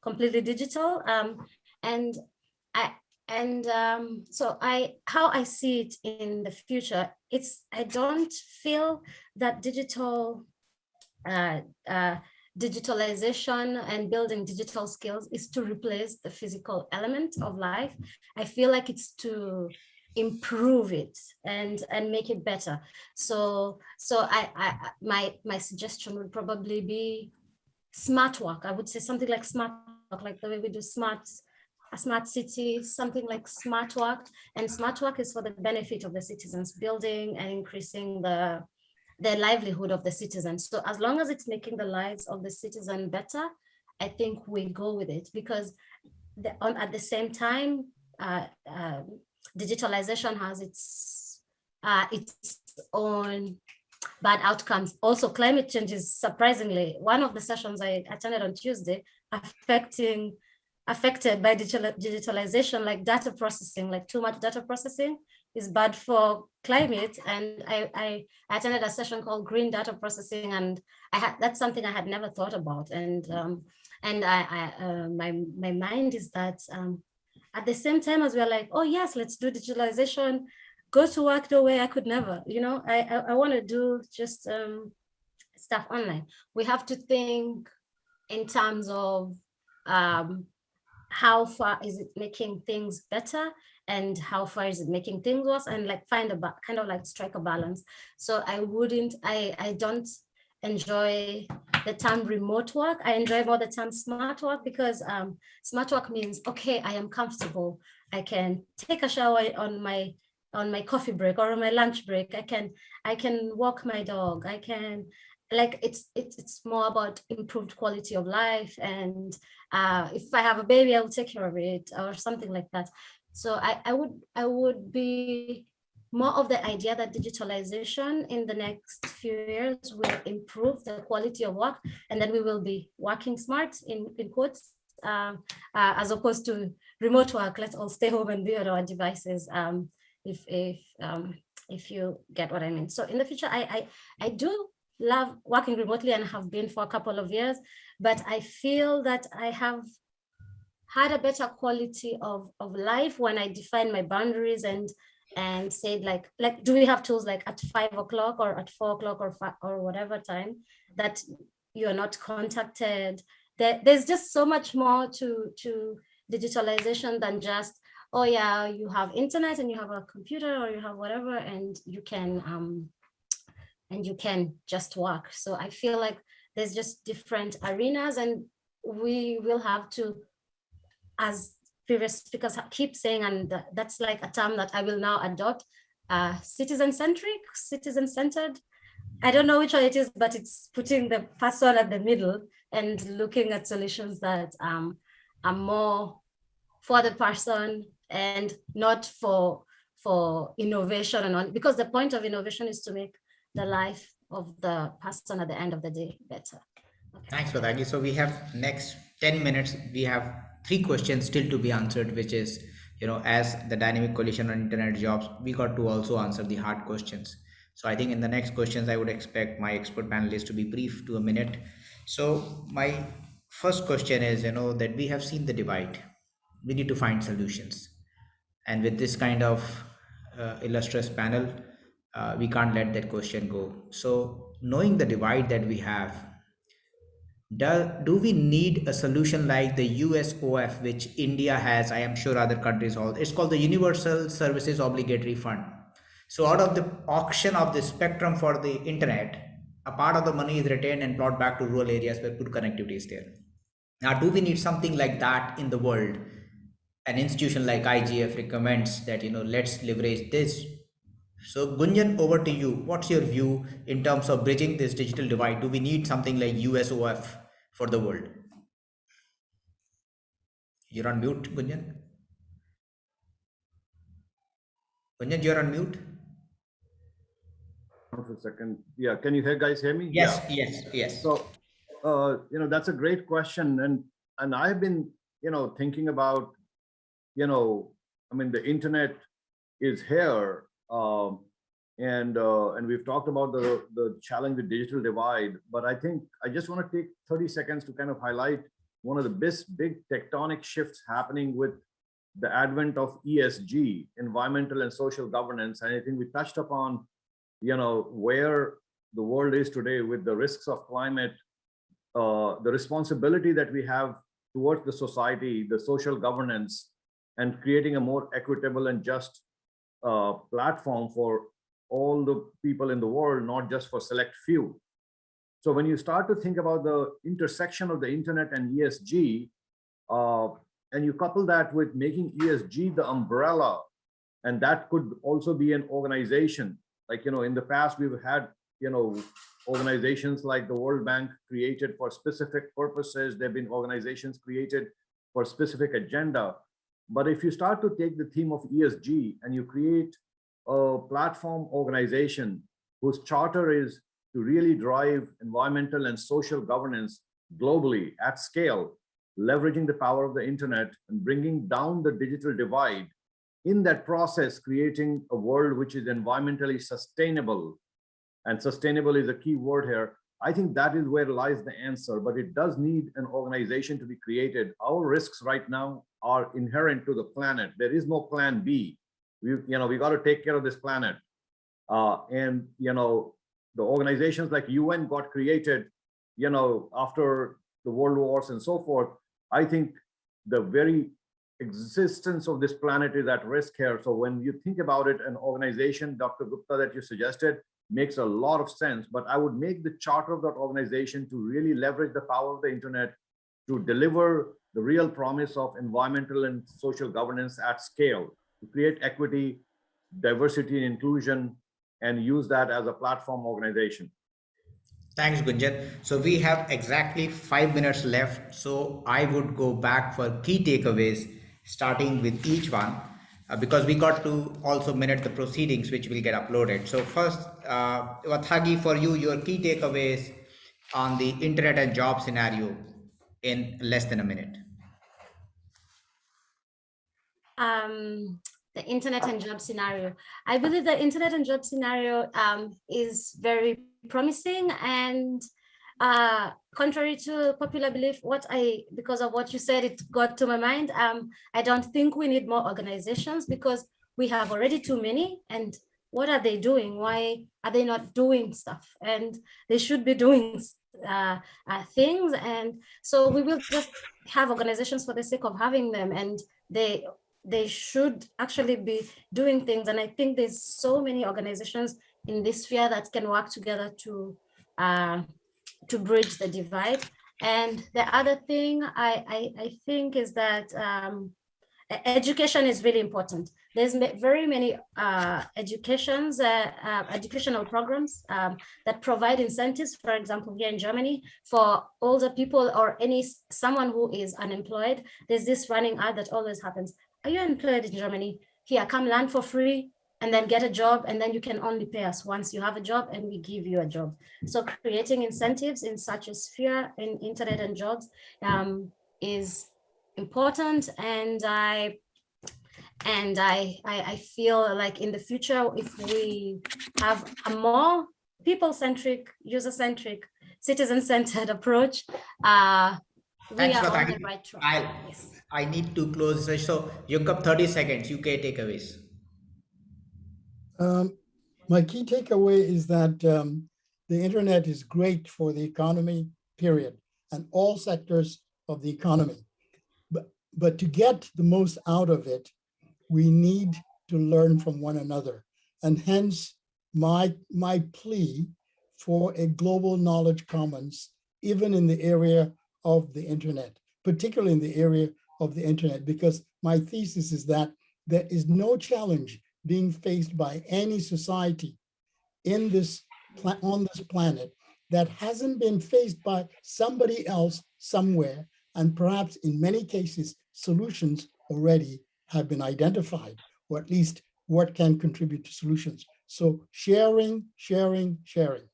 completely digital. Um, and I, and um, so I, how I see it in the future, it's, I don't feel that digital uh, uh, digitalization and building digital skills is to replace the physical element of life. I feel like it's to improve it and and make it better. So so I, I my my suggestion would probably be smart work i would say something like smart work like the way we do smart a smart city something like smart work and smart work is for the benefit of the citizens building and increasing the the livelihood of the citizens so as long as it's making the lives of the citizen better i think we go with it because the, on, at the same time uh, um, digitalization has its uh, its own bad outcomes. Also, climate change is surprisingly one of the sessions I attended on Tuesday affecting affected by digital, digitalization, like data processing, like too much data processing is bad for climate. And I, I attended a session called Green Data Processing, and I had that's something I had never thought about. And um, and I, I uh, my my mind is that um, at the same time as we're like, oh yes, let's do digitalization, go to work the way I could never, you know, I, I, I want to do just um, stuff online. We have to think in terms of um, how far is it making things better and how far is it making things worse and like find a kind of like strike a balance. So I wouldn't, I, I don't enjoy the term remote work. I enjoy more the term smart work because um, smart work means, okay, I am comfortable. I can take a shower on my on my coffee break or on my lunch break. I can I can walk my dog. I can like it's it's it's more about improved quality of life and uh, if I have a baby, I will take care of it or something like that. So I, I would I would be more of the idea that digitalization in the next few years will improve the quality of work and then we will be working smart in, in quotes um, uh, as opposed to remote work. Let's all stay home and be on our devices. Um, if if um, if you get what I mean. So in the future, I I, I do love working remotely and have been for a couple of years, but I feel that I have had a better quality of, of life when I defined my boundaries and and said like like do we have tools like at five o'clock or at four o'clock or or whatever time that you are not contacted? There, there's just so much more to to digitalization than just oh yeah you have internet and you have a computer or you have whatever and you can um and you can just work so i feel like there's just different arenas and we will have to as previous speakers keep saying, and that's like a term that I will now adopt, uh, citizen-centric, citizen-centered. I don't know which one it is, but it's putting the person at the middle and looking at solutions that um, are more for the person and not for for innovation and all, because the point of innovation is to make the life of the person at the end of the day better. Okay. Thanks, Wathagi. So we have next 10 minutes. We have three questions still to be answered, which is, you know, as the dynamic coalition on internet jobs, we got to also answer the hard questions. So I think in the next questions, I would expect my expert panelists to be brief to a minute. So my first question is, you know, that we have seen the divide. We need to find solutions. And with this kind of uh, illustrious panel, uh, we can't let that question go. So knowing the divide that we have, do, do we need a solution like the USOF, which India has? I am sure other countries all. It's called the Universal Services Obligatory Fund. So out of the auction of the spectrum for the internet, a part of the money is retained and brought back to rural areas where good connectivity is there. Now, do we need something like that in the world? An institution like IGF recommends that you know let's leverage this. So Gunjan, over to you. What's your view in terms of bridging this digital divide? Do we need something like USOF for the world? You're on mute, Gunjan. Gunjan, you're on mute. Hold on a second. Yeah, can you hear guys hear me? Yes, Yeah. yes, yes. So, uh, you know, that's a great question. And, and I've been, you know, thinking about, you know, I mean, the internet is here. Um, and, uh, and we've talked about the, the challenge with digital divide, but I think I just want to take 30 seconds to kind of highlight one of the big, big tectonic shifts happening with the advent of ESG, environmental and social governance. And I think we touched upon, you know, where the world is today with the risks of climate, uh, the responsibility that we have towards the society, the social governance, and creating a more equitable and just uh, platform for all the people in the world, not just for select few. So when you start to think about the intersection of the internet and ESG, uh, and you couple that with making ESG the umbrella, and that could also be an organization. Like, you know, in the past, we've had, you know, organizations like the World Bank created for specific purposes. There've been organizations created for specific agenda. But if you start to take the theme of ESG and you create a platform organization whose charter is to really drive environmental and social governance globally at scale, leveraging the power of the internet and bringing down the digital divide, in that process, creating a world which is environmentally sustainable, and sustainable is a key word here, I think that is where lies the answer, but it does need an organization to be created. Our risks right now are inherent to the planet. There is no plan B. We, you know, we got to take care of this planet. Uh, and, you know, the organizations like UN got created, you know, after the world wars and so forth. I think the very existence of this planet is at risk here. So when you think about it, an organization, Dr. Gupta, that you suggested, makes a lot of sense, but I would make the charter of that organization to really leverage the power of the internet to deliver the real promise of environmental and social governance at scale, to create equity, diversity and inclusion, and use that as a platform organization. Thanks, Gunjan. So we have exactly five minutes left. So I would go back for key takeaways, starting with each one uh, because we got to also minute the proceedings which will get uploaded. So first, uh, Wathagi, for you, your key takeaways on the internet and job scenario in less than a minute. Um, the internet and job scenario. I believe the internet and job scenario um, is very promising and uh, contrary to popular belief, what I, because of what you said, it got to my mind. Um, I don't think we need more organizations because we have already too many. And what are they doing? Why are they not doing stuff? And they should be doing uh, uh, things. And so we will just have organizations for the sake of having them. And they they should actually be doing things. And I think there's so many organizations in this sphere that can work together to uh, to bridge the divide. And the other thing I, I, I think is that um, education is really important. There's very many uh, educations, uh, uh, educational programs um, that provide incentives, for example, here in Germany, for older people or any someone who is unemployed. There's this running ad that always happens. Are you employed in Germany? Here, come learn for free and then get a job and then you can only pay us once you have a job and we give you a job. So creating incentives in such a sphere in internet and jobs um, is important and I and I, I, I feel like in the future if we have a more people-centric, user-centric, citizen-centered approach, uh, we Thanks are for on that. the right track. I, Yes. I need to close. this. So you got 30 seconds, UK takeaways. Um, my key takeaway is that um, the internet is great for the economy, period, and all sectors of the economy. But, but to get the most out of it, we need to learn from one another. And hence my, my plea for a global knowledge commons, even in the area of the internet, particularly in the area of the internet, because my thesis is that there is no challenge being faced by any society in this on this planet that hasn't been faced by somebody else somewhere and perhaps in many cases solutions already have been identified or at least what can contribute to solutions. So sharing sharing sharing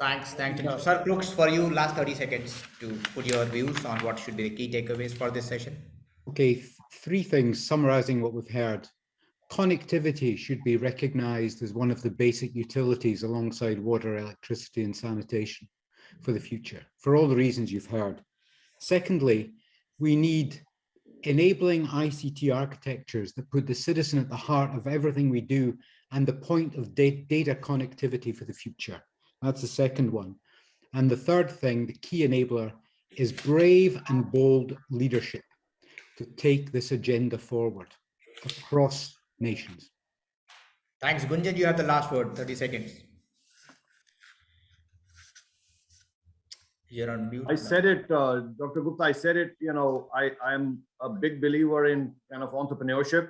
Thanks, thank you. Sir Crooks, for you, last 30 seconds to put your views on what should be the key takeaways for this session. Okay, three things summarizing what we've heard. Connectivity should be recognized as one of the basic utilities alongside water, electricity and sanitation for the future, for all the reasons you've heard. Secondly, we need enabling ICT architectures that put the citizen at the heart of everything we do and the point of data connectivity for the future. That's the second one. And the third thing, the key enabler, is brave and bold leadership to take this agenda forward across nations. Thanks, Gunjan. You have the last word, 30 seconds. You're on mute. I now. said it, uh, Dr. Gupta, I said it, you know, I, I'm a big believer in kind of entrepreneurship,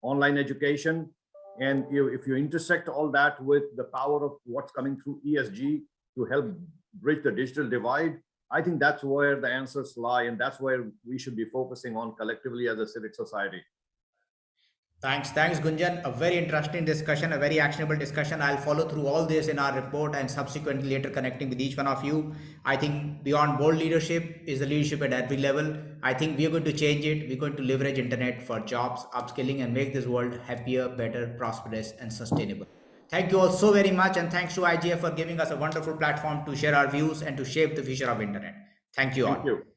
online education. And you, if you intersect all that with the power of what's coming through ESG to help bridge the digital divide, I think that's where the answers lie. And that's where we should be focusing on collectively as a civic society. Thanks, thanks, Gunjan. A very interesting discussion, a very actionable discussion. I'll follow through all this in our report and subsequently later connecting with each one of you. I think beyond bold leadership is the leadership at every level. I think we're going to change it. We're going to leverage internet for jobs, upskilling, and make this world happier, better, prosperous, and sustainable. Thank you all so very much, and thanks to IGF for giving us a wonderful platform to share our views and to shape the future of internet. Thank you all. Thank you.